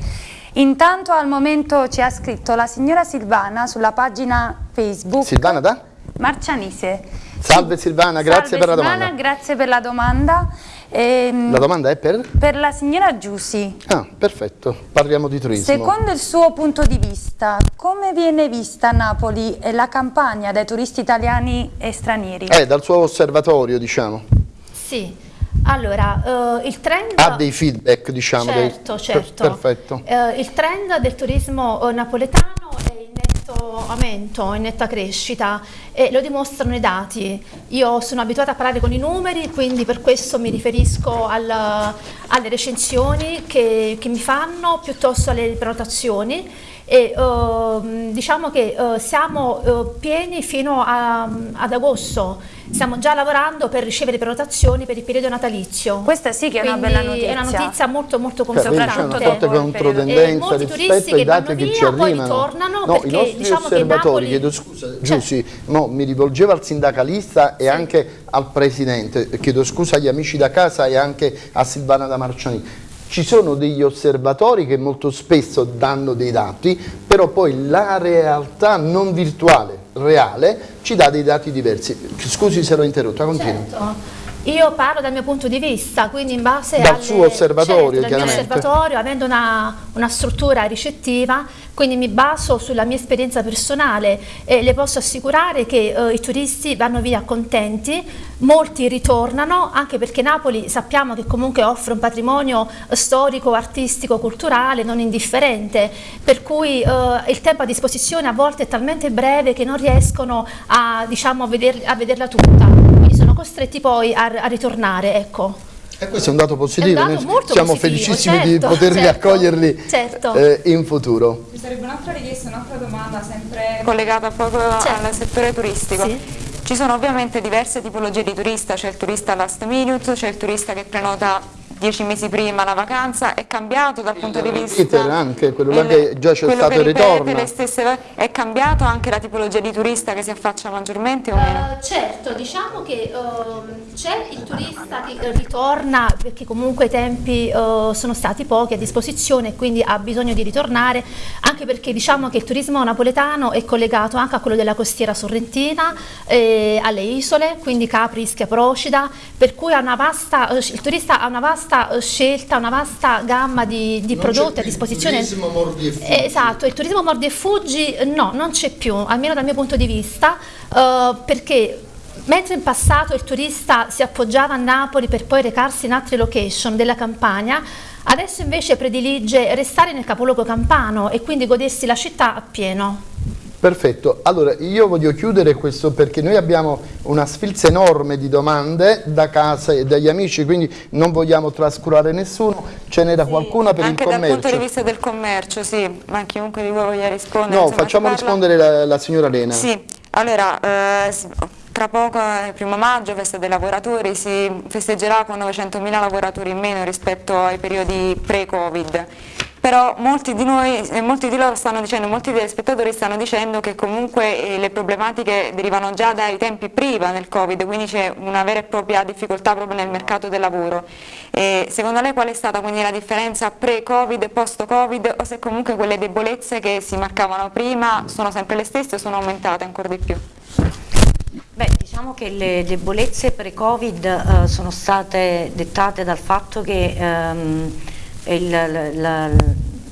Intanto al momento ci ha scritto la signora Silvana sulla pagina Facebook. Silvana da? Marcianise. Salve Silvana, grazie Salve per la Silvana, domanda. grazie per la domanda. Ehm, La domanda è per? per la signora Giussi. Ah, perfetto, parliamo di turismo. Secondo il suo punto di vista, come viene vista Napoli e la campagna dai turisti italiani e stranieri? Eh, dal suo osservatorio, diciamo. Sì, Allora, uh, il trend... Ha dei feedback, diciamo. Certo, dei... certo. Per perfetto. Uh, il trend del turismo napoletano è in aumento, in netta crescita e lo dimostrano i dati. Io sono abituata a parlare con i numeri, quindi per questo mi riferisco al, alle recensioni che, che mi fanno piuttosto alle prenotazioni e uh, diciamo che uh, siamo uh, pieni fino a, ad agosto, stiamo già lavorando per ricevere prenotazioni per il periodo natalizio. Questa sì che è Quindi una bella notizia. È una notizia molto molto Cioè, c'è confortante. una forte controtendenza molti rispetto turisti ai che dati vanno che via, ci poi arrivano. ritornano no, perché i nostri diciamo che osservatori, Napoli... chiedo scusa, Certo. Giussi, mo, mi rivolgevo al sindacalista e anche al presidente, chiedo scusa agli amici da casa e anche a Silvana da Marciani. Ci sono degli osservatori che molto spesso danno dei dati, però poi la realtà non virtuale, reale, ci dà dei dati diversi. Scusi se l'ho interrotta, continui. Certo. Io parlo dal mio punto di vista, quindi in base alle, suo osservatorio, certo, dal mio osservatorio, avendo una, una struttura ricettiva, quindi mi baso sulla mia esperienza personale e le posso assicurare che eh, i turisti vanno via contenti, molti ritornano, anche perché Napoli sappiamo che comunque offre un patrimonio storico, artistico, culturale non indifferente, per cui eh, il tempo a disposizione a volte è talmente breve che non riescono a, diciamo, a, veder- a vederla tutta, sono costretti poi a, a ritornare. Ecco. E questo è un dato positivo, un dato noi molto siamo positivo, felicissimi di certo, poterli certo, accoglierli certo. eh, in futuro. Ci sarebbe un'altra richiesta, un'altra domanda sempre collegata proprio Certo. al settore turistico. Sì. Ci sono ovviamente diverse tipologie di turista, c'è il turista last minute, c'è il turista che prenota dieci mesi prima la vacanza, è cambiato dal punto di vista... anche, quello là il- che già c'è stato il ritorno. le stesse- è cambiato anche la tipologia di turista che si affaccia maggiormente o meno? Eh, certo, diciamo che ehm, c'è il turista che eh, ritorna perché comunque i tempi eh, sono stati pochi a disposizione e quindi ha bisogno di ritornare, anche perché diciamo che il turismo napoletano è collegato anche a quello della costiera sorrentina, eh, alle isole, quindi Capri, Ischia, Procida, per cui ha una vasta, il turista ha una vasta eh, scelta, una vasta gamma di, di prodotti a disposizione. mordi e Eh, Esatto, il turismo mordi e fuggi no, non c'è più, almeno dal mio punto di vista, eh, perché mentre in passato il turista si appoggiava a Napoli per poi recarsi in altre location della campagna, adesso invece predilige restare nel capoluogo campano e quindi godersi la città appieno. Perfetto, allora io voglio chiudere questo perché noi abbiamo una sfilza enorme di domande da casa e dagli amici, quindi non vogliamo trascurare nessuno, ce n'era qualcuna per Anche il dal punto di commercio. vista del commercio, sì, ma chiunque di voi voglia rispondere. No, insomma, facciamo rispondere la, la signora Lena. Sì, allora, eh, tra poco, il primo maggio, festa dei lavoratori, si festeggerà con 900.000 lavoratori in meno rispetto ai periodi pre-Covid. Però molti di noi, eh, molti di loro stanno dicendo, molti degli spettatori stanno dicendo che comunque eh, le problematiche derivano già dai tempi prima del Covid, quindi c'è una vera e propria difficoltà proprio nel mercato del lavoro. E secondo lei qual è stata quindi la differenza pre-Covid e post-Covid o se comunque quelle debolezze che si marcavano prima sono sempre le stesse o sono aumentate ancora di più? Beh, diciamo che le debolezze pre-Covid eh, sono state dettate dal fatto che ehm, il, la- la-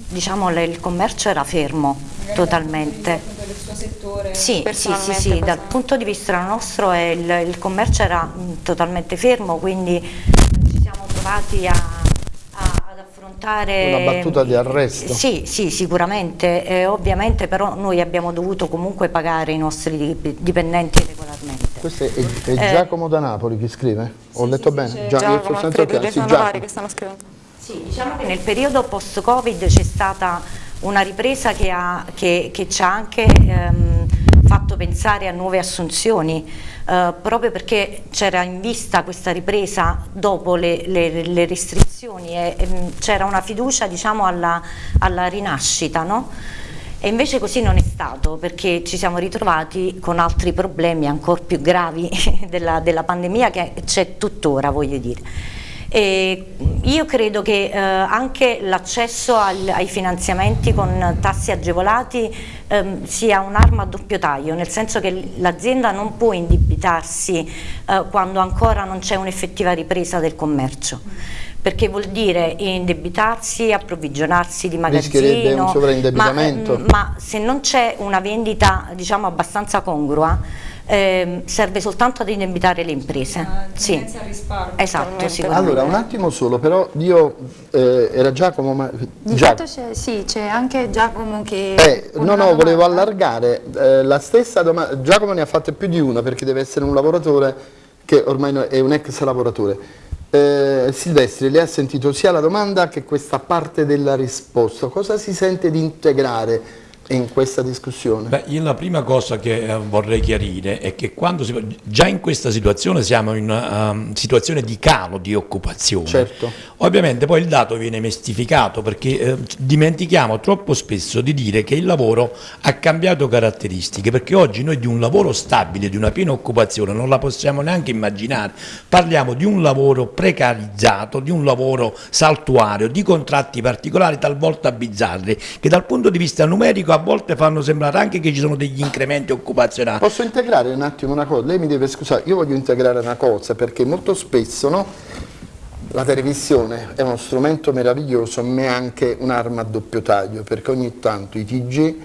diciamo, il commercio era fermo totalmente. del suo settore Sì, sì, sì, sì, dal punto di vista nostro è il, il commercio era mh, totalmente fermo, quindi ci siamo trovati a, a- ad affrontare... Una battuta di arresto. Sì, sì, sicuramente, eh, ovviamente però noi abbiamo dovuto comunque pagare i nostri dip- dipendenti regolarmente. Questo è, è Eh, Giacomo da Napoli che scrive? Ho letto bene? Gia- io Giacomo, senza Alfredo, Sì, Giacomo. vari che stanno scrivendo. Sì, diciamo che nel periodo post-Covid c'è stata una ripresa che, ha- che- che ci ha anche ehm, fatto pensare a nuove assunzioni, eh, proprio perché c'era in vista questa ripresa dopo le, le- le restrizioni e ehm, c'era una fiducia diciamo, alla, alla rinascita. no? E invece così non è stato perché ci siamo ritrovati con altri problemi ancora più gravi della, della pandemia che c'è tuttora, voglio dire. E io credo che eh, anche l'accesso ai finanziamenti con tassi agevolati ehm, sia un'arma a doppio taglio, nel senso che l'azienda non può indebitarsi eh, quando ancora non c'è un'effettiva ripresa del commercio. Perché vuol dire indebitarsi, approvvigionarsi di Rischierebbe magazzino, un sovraindebitamento. ma, ehm, ma se non c'è una vendita diciamo abbastanza congrua eh, serve soltanto ad indebitare le imprese. Ah, sì. Esatto, sicuramente. Allora, un attimo solo, però io, eh, era Giacomo, ma... Di fatto c'è, sì, c'è anche Giacomo che... Eh, no, no, volevo allargare eh, la stessa domanda, Giacomo ne ha fatte più di una perché deve essere un lavoratore che ormai è un ex lavoratore. Eh, Silvestri, lei ha sentito sia la domanda che questa parte della risposta, cosa si sente di integrare in questa discussione? Beh, io la prima cosa che eh, vorrei chiarire è che quando si, già in questa situazione siamo in una um, situazione di calo di occupazione. Certo. Ovviamente poi il dato viene mistificato perché eh, dimentichiamo troppo spesso di dire che il lavoro ha cambiato caratteristiche, perché oggi noi di un lavoro stabile, di una piena occupazione non la possiamo neanche immaginare. Parliamo di un lavoro precarizzato, di un lavoro saltuario, di contratti particolari talvolta bizzarri, che dal punto di vista numerico a volte fanno sembrare anche che ci sono degli incrementi occupazionali. Posso integrare un attimo una cosa? Lei mi deve scusare, io voglio integrare una cosa perché molto spesso no, la televisione è uno strumento meraviglioso ma è anche un'arma a doppio taglio perché ogni tanto i TG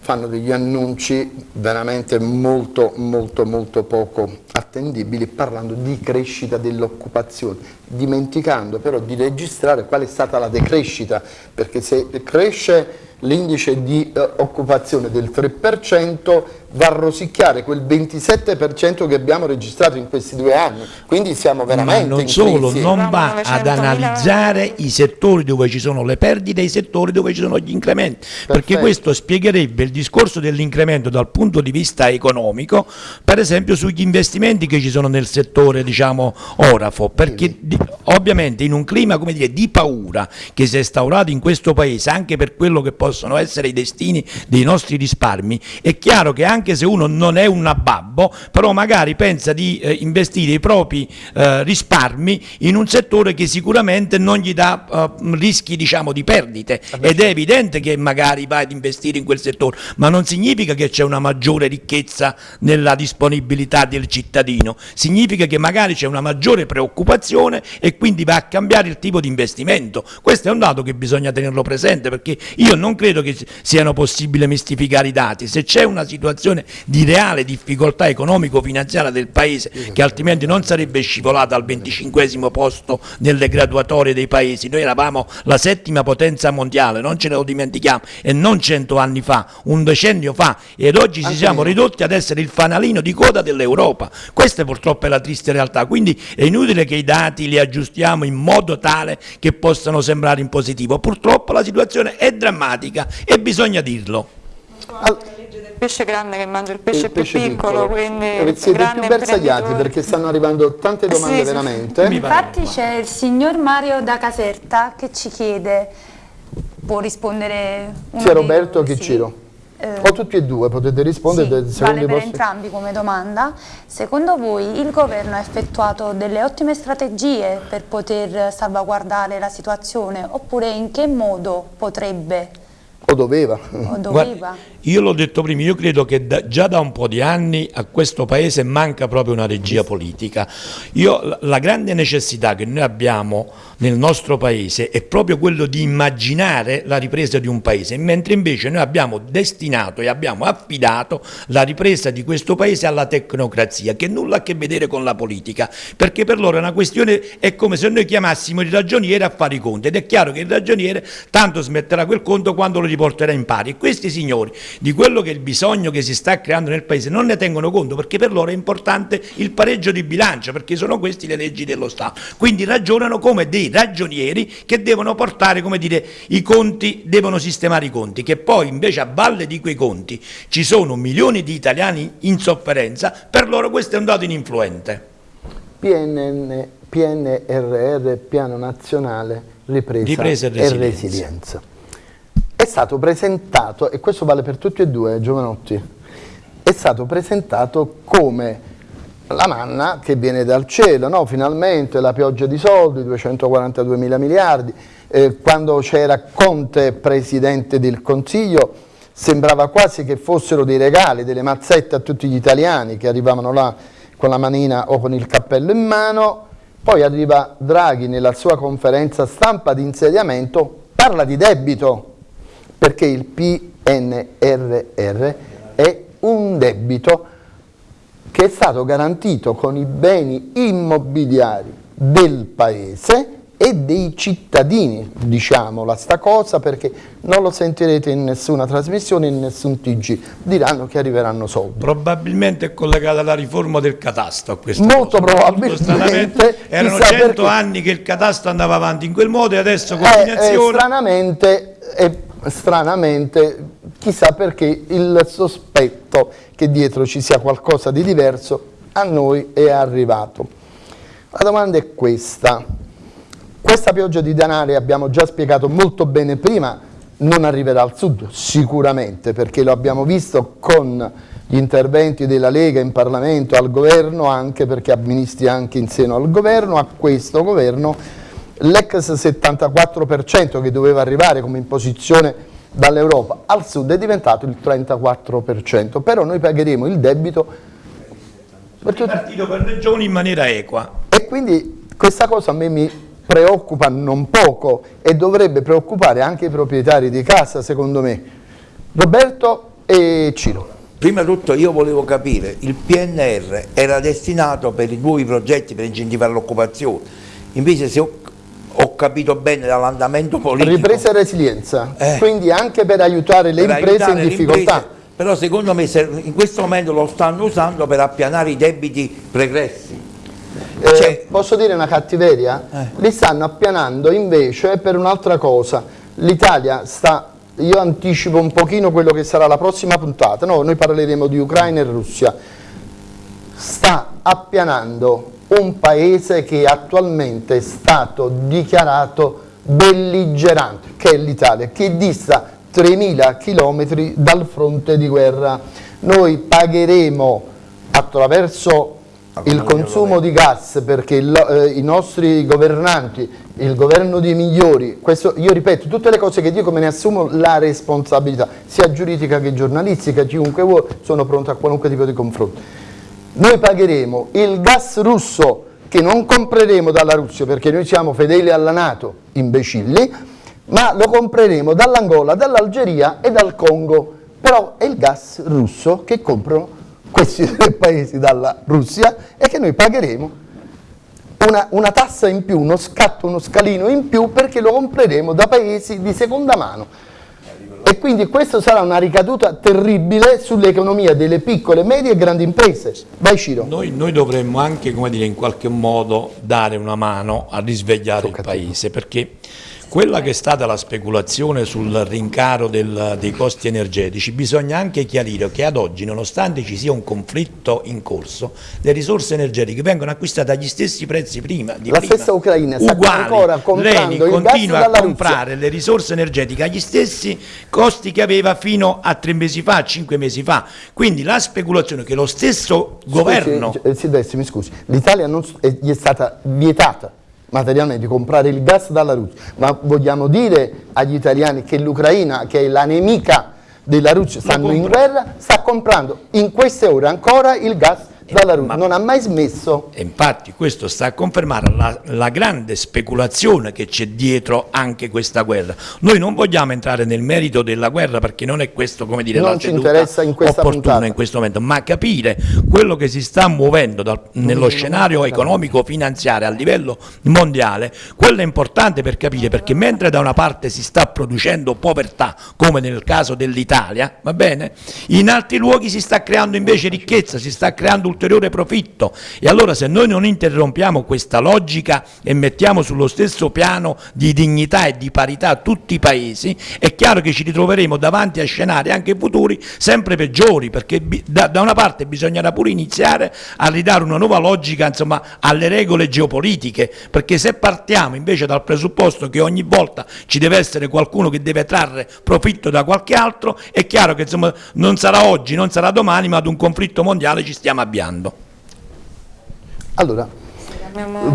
fanno degli annunci veramente molto molto molto poco attendibili parlando di crescita dell'occupazione, dimenticando però di registrare qual è stata la decrescita, perché se cresce l'indice di eh, occupazione del 3% va a rosicchiare quel 27% che abbiamo registrato in questi due anni, quindi siamo veramente Ma non solo, crisi. non va ad analizzare i settori dove ci sono le perdite e i settori dove ci sono gli incrementi, Perfetto. perché questo spiegherebbe il discorso dell'incremento dal punto di vista economico, per esempio sugli investimenti che ci sono nel settore diciamo orafo, perché di, ovviamente in un clima come dire, di paura che si è instaurato in questo paese, anche per quello che possono essere i destini dei nostri risparmi, è chiaro che anche se uno non è un abbabbo, però magari pensa di eh, investire i propri eh, risparmi in un settore che sicuramente non gli dà eh, rischi diciamo, di perdite. Ed è evidente che magari va ad investire in quel settore, ma non significa che c'è una maggiore ricchezza nella disponibilità del cittadino, significa che magari c'è una maggiore preoccupazione e quindi va a cambiare il tipo di investimento. Questo è un dato che bisogna tenerlo presente perché io non credo che siano possibili mistificare i dati, se c'è una situazione situazione di reale difficoltà economico-finanziaria del Paese che altrimenti non sarebbe scivolata al 25 posto nelle graduatorie dei Paesi. Noi eravamo la settima potenza mondiale, non ce ne lo dimentichiamo, e non cento anni fa, un decennio fa, ed oggi ci siamo ridotti ad essere il fanalino di coda dell'Europa. Questa purtroppo è la triste realtà, quindi è inutile che i dati li aggiustiamo in modo tale che possano sembrare in positivo. Purtroppo la situazione è drammatica e bisogna dirlo. Al pesce grande che mangia il pesce, il più pesce piccolo, piccolo, quindi eh, siete più bersagliati perché stanno arrivando tante domande sì, veramente. Sì. Infatti c'è il signor Mario da Caserta che ci chiede, può rispondere Sia Roberto che sì. Ciro. Eh, o tutti e due potete rispondere sì, vale per vostri... entrambi come domanda secondo voi il governo ha effettuato delle ottime strategie per poter salvaguardare la situazione oppure in che modo potrebbe o doveva, o doveva. Guarda, io l'ho detto prima, io credo che da, già da un po' di anni a questo Paese manca proprio una regia politica. Io, la grande necessità che noi abbiamo nel nostro Paese è proprio quello di immaginare la ripresa di un Paese, mentre invece noi abbiamo destinato e abbiamo affidato la ripresa di questo Paese alla tecnocrazia, che nulla ha a che vedere con la politica, perché per loro è una questione, è come se noi chiamassimo il ragioniere a fare i conti, ed è chiaro che il ragioniere tanto smetterà quel conto quando lo riporterà in pari. Questi signori di quello che è il bisogno che si sta creando nel Paese non ne tengono conto perché per loro è importante il pareggio di bilancio perché sono queste le leggi dello Stato. Quindi ragionano come dei ragionieri che devono portare, come dire, i conti, devono sistemare i conti, che poi invece a valle di quei conti ci sono milioni di italiani in sofferenza, per loro questo è un dato ininfluente. PNN, PNRR, Piano Nazionale Ripresa, Ripresa e Resilienza. E resilienza è stato presentato, e questo vale per tutti e due, Giovanotti, è stato presentato come la manna che viene dal cielo, no? finalmente la pioggia di soldi, 242 mila miliardi, eh, quando c'era Conte Presidente del Consiglio sembrava quasi che fossero dei regali, delle mazzette a tutti gli italiani che arrivavano là con la manina o con il cappello in mano, poi arriva Draghi nella sua conferenza stampa di insediamento, parla di debito, perché il PNRR è un debito che è stato garantito con i beni immobiliari del paese e dei cittadini, diciamola sta cosa perché non lo sentirete in nessuna trasmissione, in nessun TG, diranno che arriveranno soldi. Probabilmente è collegata alla riforma del catasto a questo Molto cosa. probabilmente. Erano cento perché... anni che il catasto andava avanti in quel modo e adesso combinazione... Eh, eh, stranamente, eh, stranamente, chissà perché il sospetto che dietro ci sia qualcosa di diverso a noi è arrivato. La domanda è questa questa pioggia di denari, abbiamo già spiegato molto bene prima, non arriverà al sud, sicuramente, perché lo abbiamo visto con gli interventi della Lega in Parlamento, al governo, anche perché ha ministri anche in seno al governo, a questo governo, l'ex 74% che doveva arrivare come imposizione dall'Europa al sud è diventato il 34%, però noi pagheremo il debito per partito per regioni in maniera equa. E quindi questa cosa a me mi preoccupa non poco e dovrebbe preoccupare anche i proprietari di casa secondo me. Roberto e Ciro. Prima di tutto io volevo capire, il PNR era destinato per i nuovi progetti per incentivare l'occupazione, invece se ho, capito bene dall'andamento politico... Ripresa e resilienza, eh, quindi anche per aiutare le per imprese aiutare in difficoltà. Imprese, però secondo me in questo momento lo stanno usando per appianare i debiti pregressi. Eh, cioè, posso dire una cattiveria? Eh. Li stanno appianando invece per un'altra cosa. L'Italia sta, io anticipo un pochino quello che sarà la prossima puntata, no, noi parleremo di Ucraina e Russia, sta appianando un paese che attualmente è stato dichiarato belligerante, che è l'Italia, che dista 3.000 km dal fronte di guerra. Noi pagheremo attraverso il consumo di gas perché il, eh, i nostri governanti, il governo dei migliori, questo, io ripeto, tutte le cose che dico me ne assumo la responsabilità, sia giuridica che giornalistica, chiunque vuole, sono pronto a qualunque tipo di confronto. Noi pagheremo il gas russo che non compreremo dalla Russia perché noi siamo fedeli alla Nato, imbecilli, ma lo compreremo dall'Angola, dall'Algeria e dal Congo, però è il gas russo che comprano questi tre paesi dalla Russia e che noi pagheremo una, una, tassa in più, uno scatto, uno scalino in più perché lo compreremo da paesi di seconda mano. E quindi questo sarà una ricaduta terribile sull'economia delle piccole, medie e grandi imprese. Vai Ciro. Noi, noi dovremmo anche, come dire, in qualche modo dare una mano a risvegliare il paese, perché quella che è stata la speculazione sul rincaro del, dei costi energetici, bisogna anche chiarire che ad oggi, nonostante ci sia un conflitto in corso, le risorse energetiche vengono acquistate agli stessi prezzi prima. la prima, stessa Ucraina sta ancora comprando Lei continua a comprare le risorse energetiche agli stessi costi che aveva fino a tre mesi fa, cinque mesi fa. Quindi la speculazione che lo stesso scusi, governo... Silvestri, mi scusi, l'Italia gli è stata vietata materialmente, comprare il gas dalla Russia, ma vogliamo dire agli italiani che l'Ucraina, che è la nemica della Russia, stanno in guerra, sta comprando in queste ore ancora il gas dalla Russia, non ha mai smesso. E infatti questo sta a confermare la, la grande speculazione che c'è dietro anche questa guerra. Noi non vogliamo entrare nel merito della guerra perché non è questo come dire non la ci interessa in questa opportuna puntata. in questo momento, ma capire quello che si sta muovendo dal, nello scenario economico-finanziario a livello mondiale, quello è importante per capire perché mentre da una parte si sta producendo povertà, come nel caso dell'Italia, va bene? In altri luoghi si sta creando invece ricchezza, si sta creando ulteriore profitto. E allora se noi non interrompiamo questa logica e mettiamo sullo stesso piano di dignità e di parità tutti i paesi, è chiaro che ci ritroveremo davanti a scenari anche futuri sempre peggiori perché da, da una parte bisognerà pure iniziare a ridare una nuova logica insomma, alle regole geopolitiche perché se partiamo invece dal presupposto che ogni volta ci deve essere qualcuno che deve trarre profitto da qualche altro è chiaro che insomma, non sarà oggi, non sarà domani ma ad un conflitto mondiale ci stiamo avviando cambiando. Allora,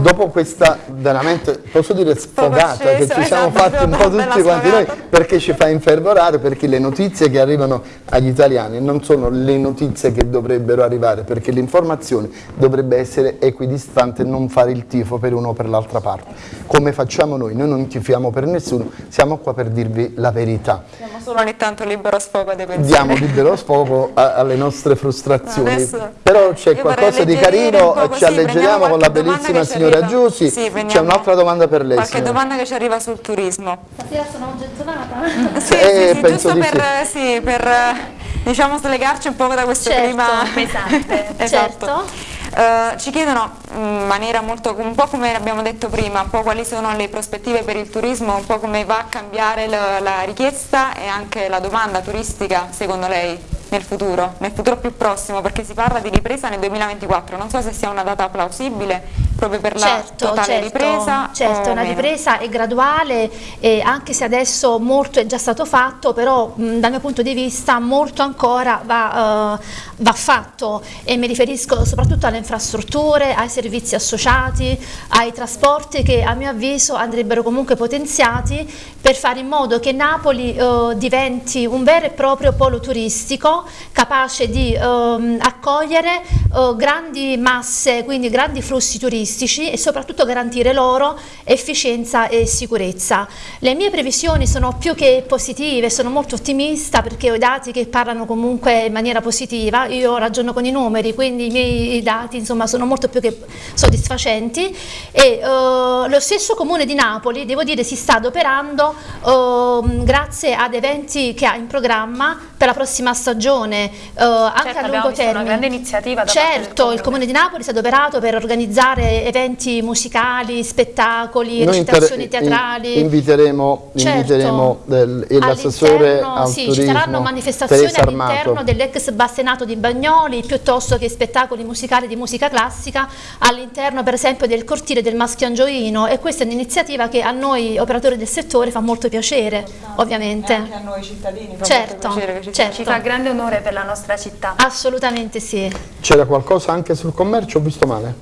dopo questa veramente, posso dire sfogata, che ci siamo esatto, fatti un po' tutti quanti noi, perché ci fa infervorare, perché le notizie che arrivano agli italiani non sono le notizie che dovrebbero arrivare, perché l'informazione dovrebbe essere equidistante e non fare il tifo per uno o per l'altra parte. Come facciamo noi? Noi non tifiamo per nessuno, siamo qua per dirvi la verità. solo ogni tanto libero sfogo dei pensieri. Diamo libero sfogo a, alle nostre frustrazioni. Adesso Però c'è qualcosa di carino, ci alleggeriamo con la bellissima ci signora. Giussi. Sì, c'è un'altra domanda per lei. Qualche signora. domanda che ci arriva sul turismo. Stasera sono gettonata. Sì, Eh, sì, giusto di per, sì, per eh, diciamo slegarci un po' da questo Certo, clima pesante. esatto. Certo. Eh, ci chiedono in maniera molto, un po' come abbiamo detto prima, un po' quali sono le prospettive per il turismo, un po' come va a cambiare la, la richiesta e anche la domanda turistica secondo lei nel futuro, nel futuro più prossimo, perché si parla di ripresa nel 2024, non so se sia una data plausibile proprio per la Certo, totale certo, ripresa. certo, una meno. ripresa è graduale e anche se adesso molto è già stato fatto, però mh, dal mio punto di vista molto ancora va, eh, va fatto e mi riferisco soprattutto alle infrastrutture, ai servizi associati, ai trasporti che a mio avviso andrebbero comunque potenziati per fare in modo che Napoli eh, diventi un vero e proprio polo turistico capace di ehm, accogliere eh, grandi masse, quindi grandi flussi turistici e soprattutto garantire loro efficienza e sicurezza. Le mie previsioni sono più che positive, sono molto ottimista perché ho i dati che parlano comunque in maniera positiva, io ragiono con i numeri, quindi i miei dati insomma sono molto più che soddisfacenti e eh, lo stesso comune di Napoli, devo dire, si sta adoperando ehm, grazie ad eventi che ha in programma per la prossima stagione, eh, anche Certo, a lungo visto una termine. grande iniziativa da parte del certo, il comune. di Napoli si è adoperato per organizzare eventi musicali, spettacoli, Noi recitazioni teatrali. in- inviteremo, Certo. inviteremo l'assessore al sì, turismo ci saranno manifestazioni all'interno dell'ex Bassenato di Bagnoli piuttosto che spettacoli musicali di musica classica all'interno per esempio del cortile del Maschio Angioino e questa è un'iniziativa che a noi operatori del settore fa molto piacere ovviamente. Anche a noi cittadini fa Certo, molto piacere ci certo. Ci fa grande onore per la nostra città. Assolutamente sì. C'era qualcosa anche sul commercio? Ho visto male?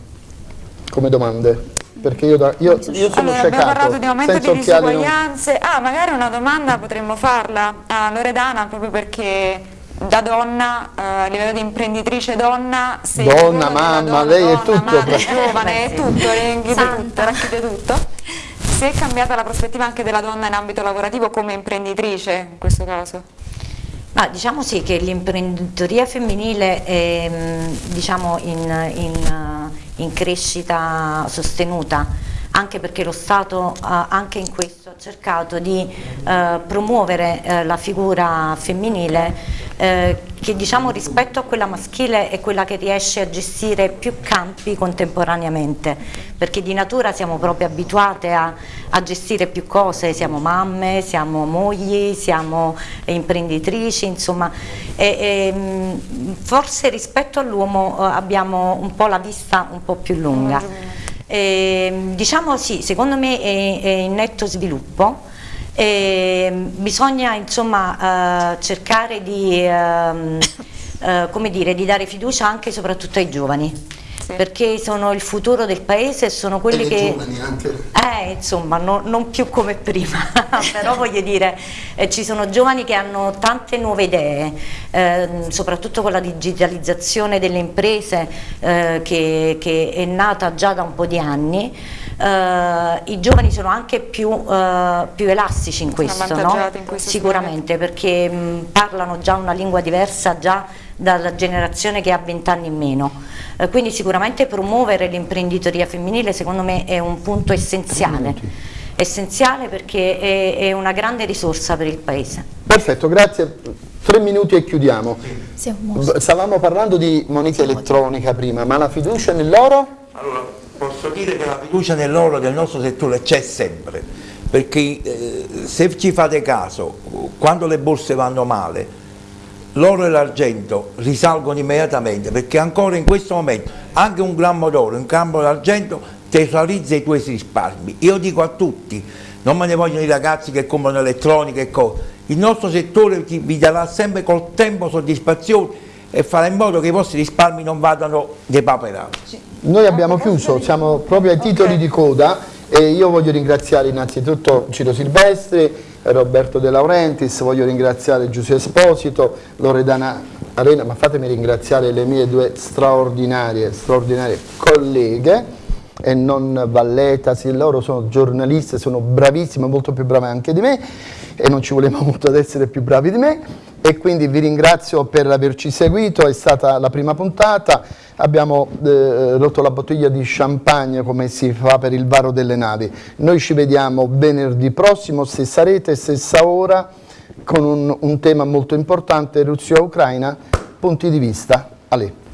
Come domande? Perché io, da- io- io sono Allora, abbiamo parlato di aumento di occhiali non- disuguaglianze. Ah, magari una domanda potremmo farla a Loredana proprio perché da donna, eh, a livello di imprenditrice donna, Donna, mamma, donna, lei è donna, tutto, madre, giovane, è tutto, tutto, racchiude tutto. Se è cambiata la prospettiva anche della donna in ambito lavorativo come imprenditrice in questo caso? Ma diciamo sì che l'imprenditoria femminile è mh, diciamo in, in, eh, in crescita sostenuta, anche perché lo Stato eh, anche in questo ha cercato di eh, promuovere eh, la figura femminile che diciamo rispetto a quella maschile è quella che riesce a gestire più campi contemporaneamente, perché di natura siamo proprio abituate a, a gestire più cose, siamo mamme, siamo mogli, siamo imprenditrici, insomma, e, e, mh, forse rispetto all'uomo abbiamo un po' la vista un po' più lunga. E, diciamo sì, secondo me è, è in netto sviluppo. E bisogna insomma eh, cercare di, ehm, eh, dire, di dare fiducia anche e soprattutto ai giovani perché sono il futuro del paese e sono quelli E che giovani anche. eh, insomma, no- non più come prima, però voglio dire, eh, ci sono giovani che hanno tante nuove idee, ehm, soprattutto con la digitalizzazione delle imprese eh, che, che è nata già da un po' di anni. eh, I giovani sono anche più, eh, più elastici in questo, no? in questo sicuramente, perché mh, parlano già una lingua diversa già dalla generazione che ha 20 anni in meno. Eh, quindi sicuramente promuovere l'imprenditoria femminile secondo me è un punto essenziale, essenziale perché è, è una grande risorsa per il Paese. Perfetto, grazie. Tre minuti e chiudiamo. Stavamo parlando di moneta elettronica prima, ma la fiducia nell'oro? Allora, posso dire che la fiducia nell'oro del nostro settore c'è sempre, perché eh, se ci fate caso, quando le borse vanno male, l'oro e l'argento risalgono immediatamente, perché ancora in questo momento anche un grammo d'oro, un grammo d'argento tesorizza i tuoi risparmi. Io dico a tutti, non me ne vogliono i ragazzi che comprano elettronica e cose, il nostro settore ti- vi darà sempre col tempo soddisfazione e farà in modo che i vostri risparmi non vadano depauperati. Noi abbiamo chiuso, siamo proprio ai titoli di coda e io voglio ringraziare innanzitutto Ciro Silvestri, Roberto De Laurentiis, voglio ringraziare Giuseppe Esposito, Loredana Arena, ma fatemi ringraziare le mie due straordinarie, straordinarie colleghe e non Valletasi, loro sono giornaliste, sono bravissime, molto più brave anche di me e non ci volevamo molto ad essere più bravi di me e quindi vi ringrazio per averci seguito, è stata la prima puntata, abbiamo eh, rotto la bottiglia di champagne come si fa per il varo delle navi, noi ci vediamo venerdì prossimo, stessa rete, stessa ora, con un, un tema molto importante, Russia-Ucraina, punti di vista, Ale.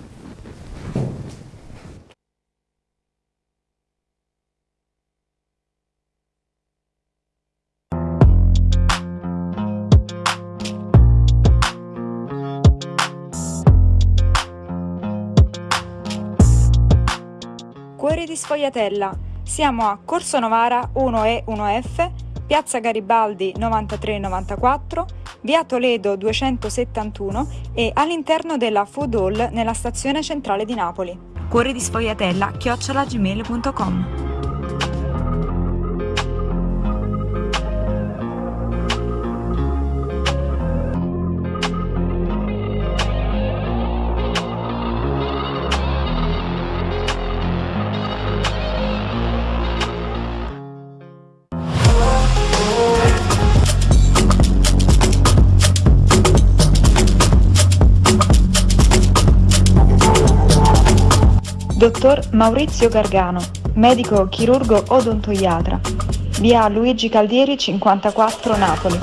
Sfogliatella. Siamo a Corso Novara 1E 1F, Piazza Garibaldi 9394, Via Toledo 271 e all'interno della Food Hall nella stazione centrale di Napoli. Cuori di Sfogliatella chiocciolagmail.com Dottor Maurizio Gargano, medico chirurgo odontoiatra. Via Luigi Caldieri 54 Napoli.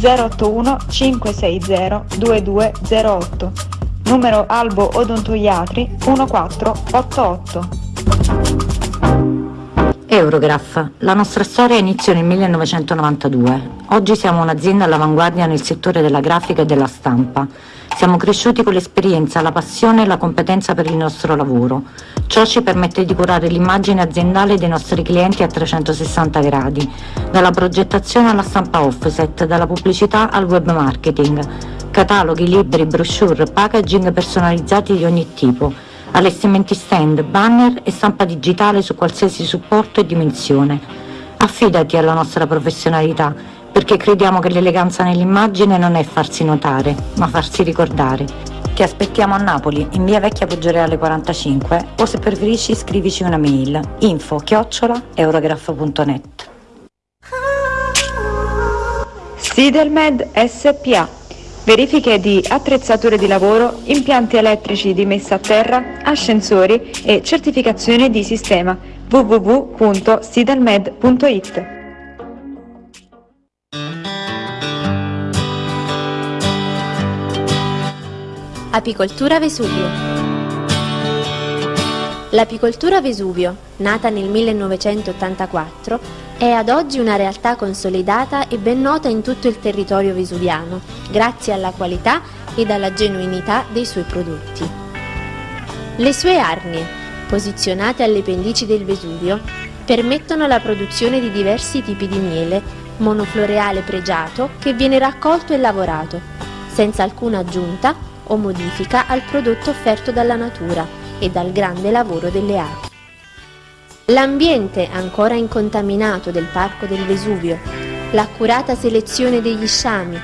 081 560 2208. Numero Albo Odontoiatri 1488. Eurograph. La nostra storia iniziò nel 1992. Oggi siamo un'azienda all'avanguardia nel settore della grafica e della stampa. Siamo cresciuti con l'esperienza, la passione e la competenza per il nostro lavoro. Ciò ci permette di curare l'immagine aziendale dei nostri clienti a 360 gradi, dalla progettazione alla stampa offset, dalla pubblicità al web marketing, cataloghi, libri, brochure, packaging personalizzati di ogni tipo, allestimenti stand, banner e stampa digitale su qualsiasi supporto e dimensione. Affidati alla nostra professionalità perché crediamo che l'eleganza nell'immagine non è farsi notare, ma farsi ricordare. Ti aspettiamo a Napoli, in via Vecchia Poggioreale 45 o se preferisci scrivici una mail info chiocciola eurograph.net Sidelmed SPA Verifiche di attrezzature di lavoro, impianti elettrici di messa a terra, ascensori e certificazione di sistema. www.sidelmed.it Apicoltura Vesuvio L'apicoltura Vesuvio, nata nel 1984, è ad oggi una realtà consolidata e ben nota in tutto il territorio vesuviano, grazie alla qualità ed alla genuinità dei suoi prodotti. Le sue arnie, posizionate alle pendici del Vesuvio, permettono la produzione di diversi tipi di miele, monofloreale pregiato che viene raccolto e lavorato, senza alcuna aggiunta o modifica al prodotto offerto dalla natura e dal grande lavoro delle api. L'ambiente ancora incontaminato del Parco del Vesuvio, l'accurata selezione degli sciami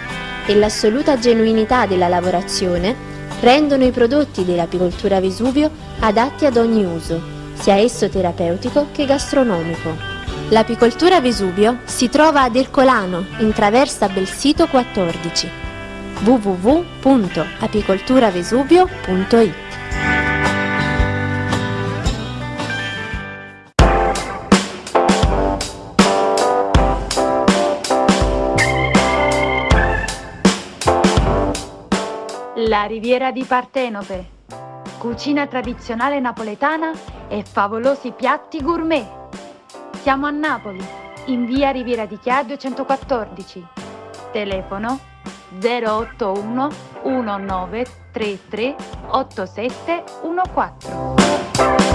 e l'assoluta genuinità della lavorazione rendono i prodotti dell'apicoltura Vesuvio adatti ad ogni uso, sia esso terapeutico che gastronomico. L'apicoltura Vesuvio si trova ad Ercolano, in traversa Belsito 14 www.apicolturavesuvio.it La riviera di Partenope, cucina tradizionale napoletana e favolosi piatti gourmet. Siamo a Napoli, in via Riviera di Chia 214. Telefono 081 1933 8714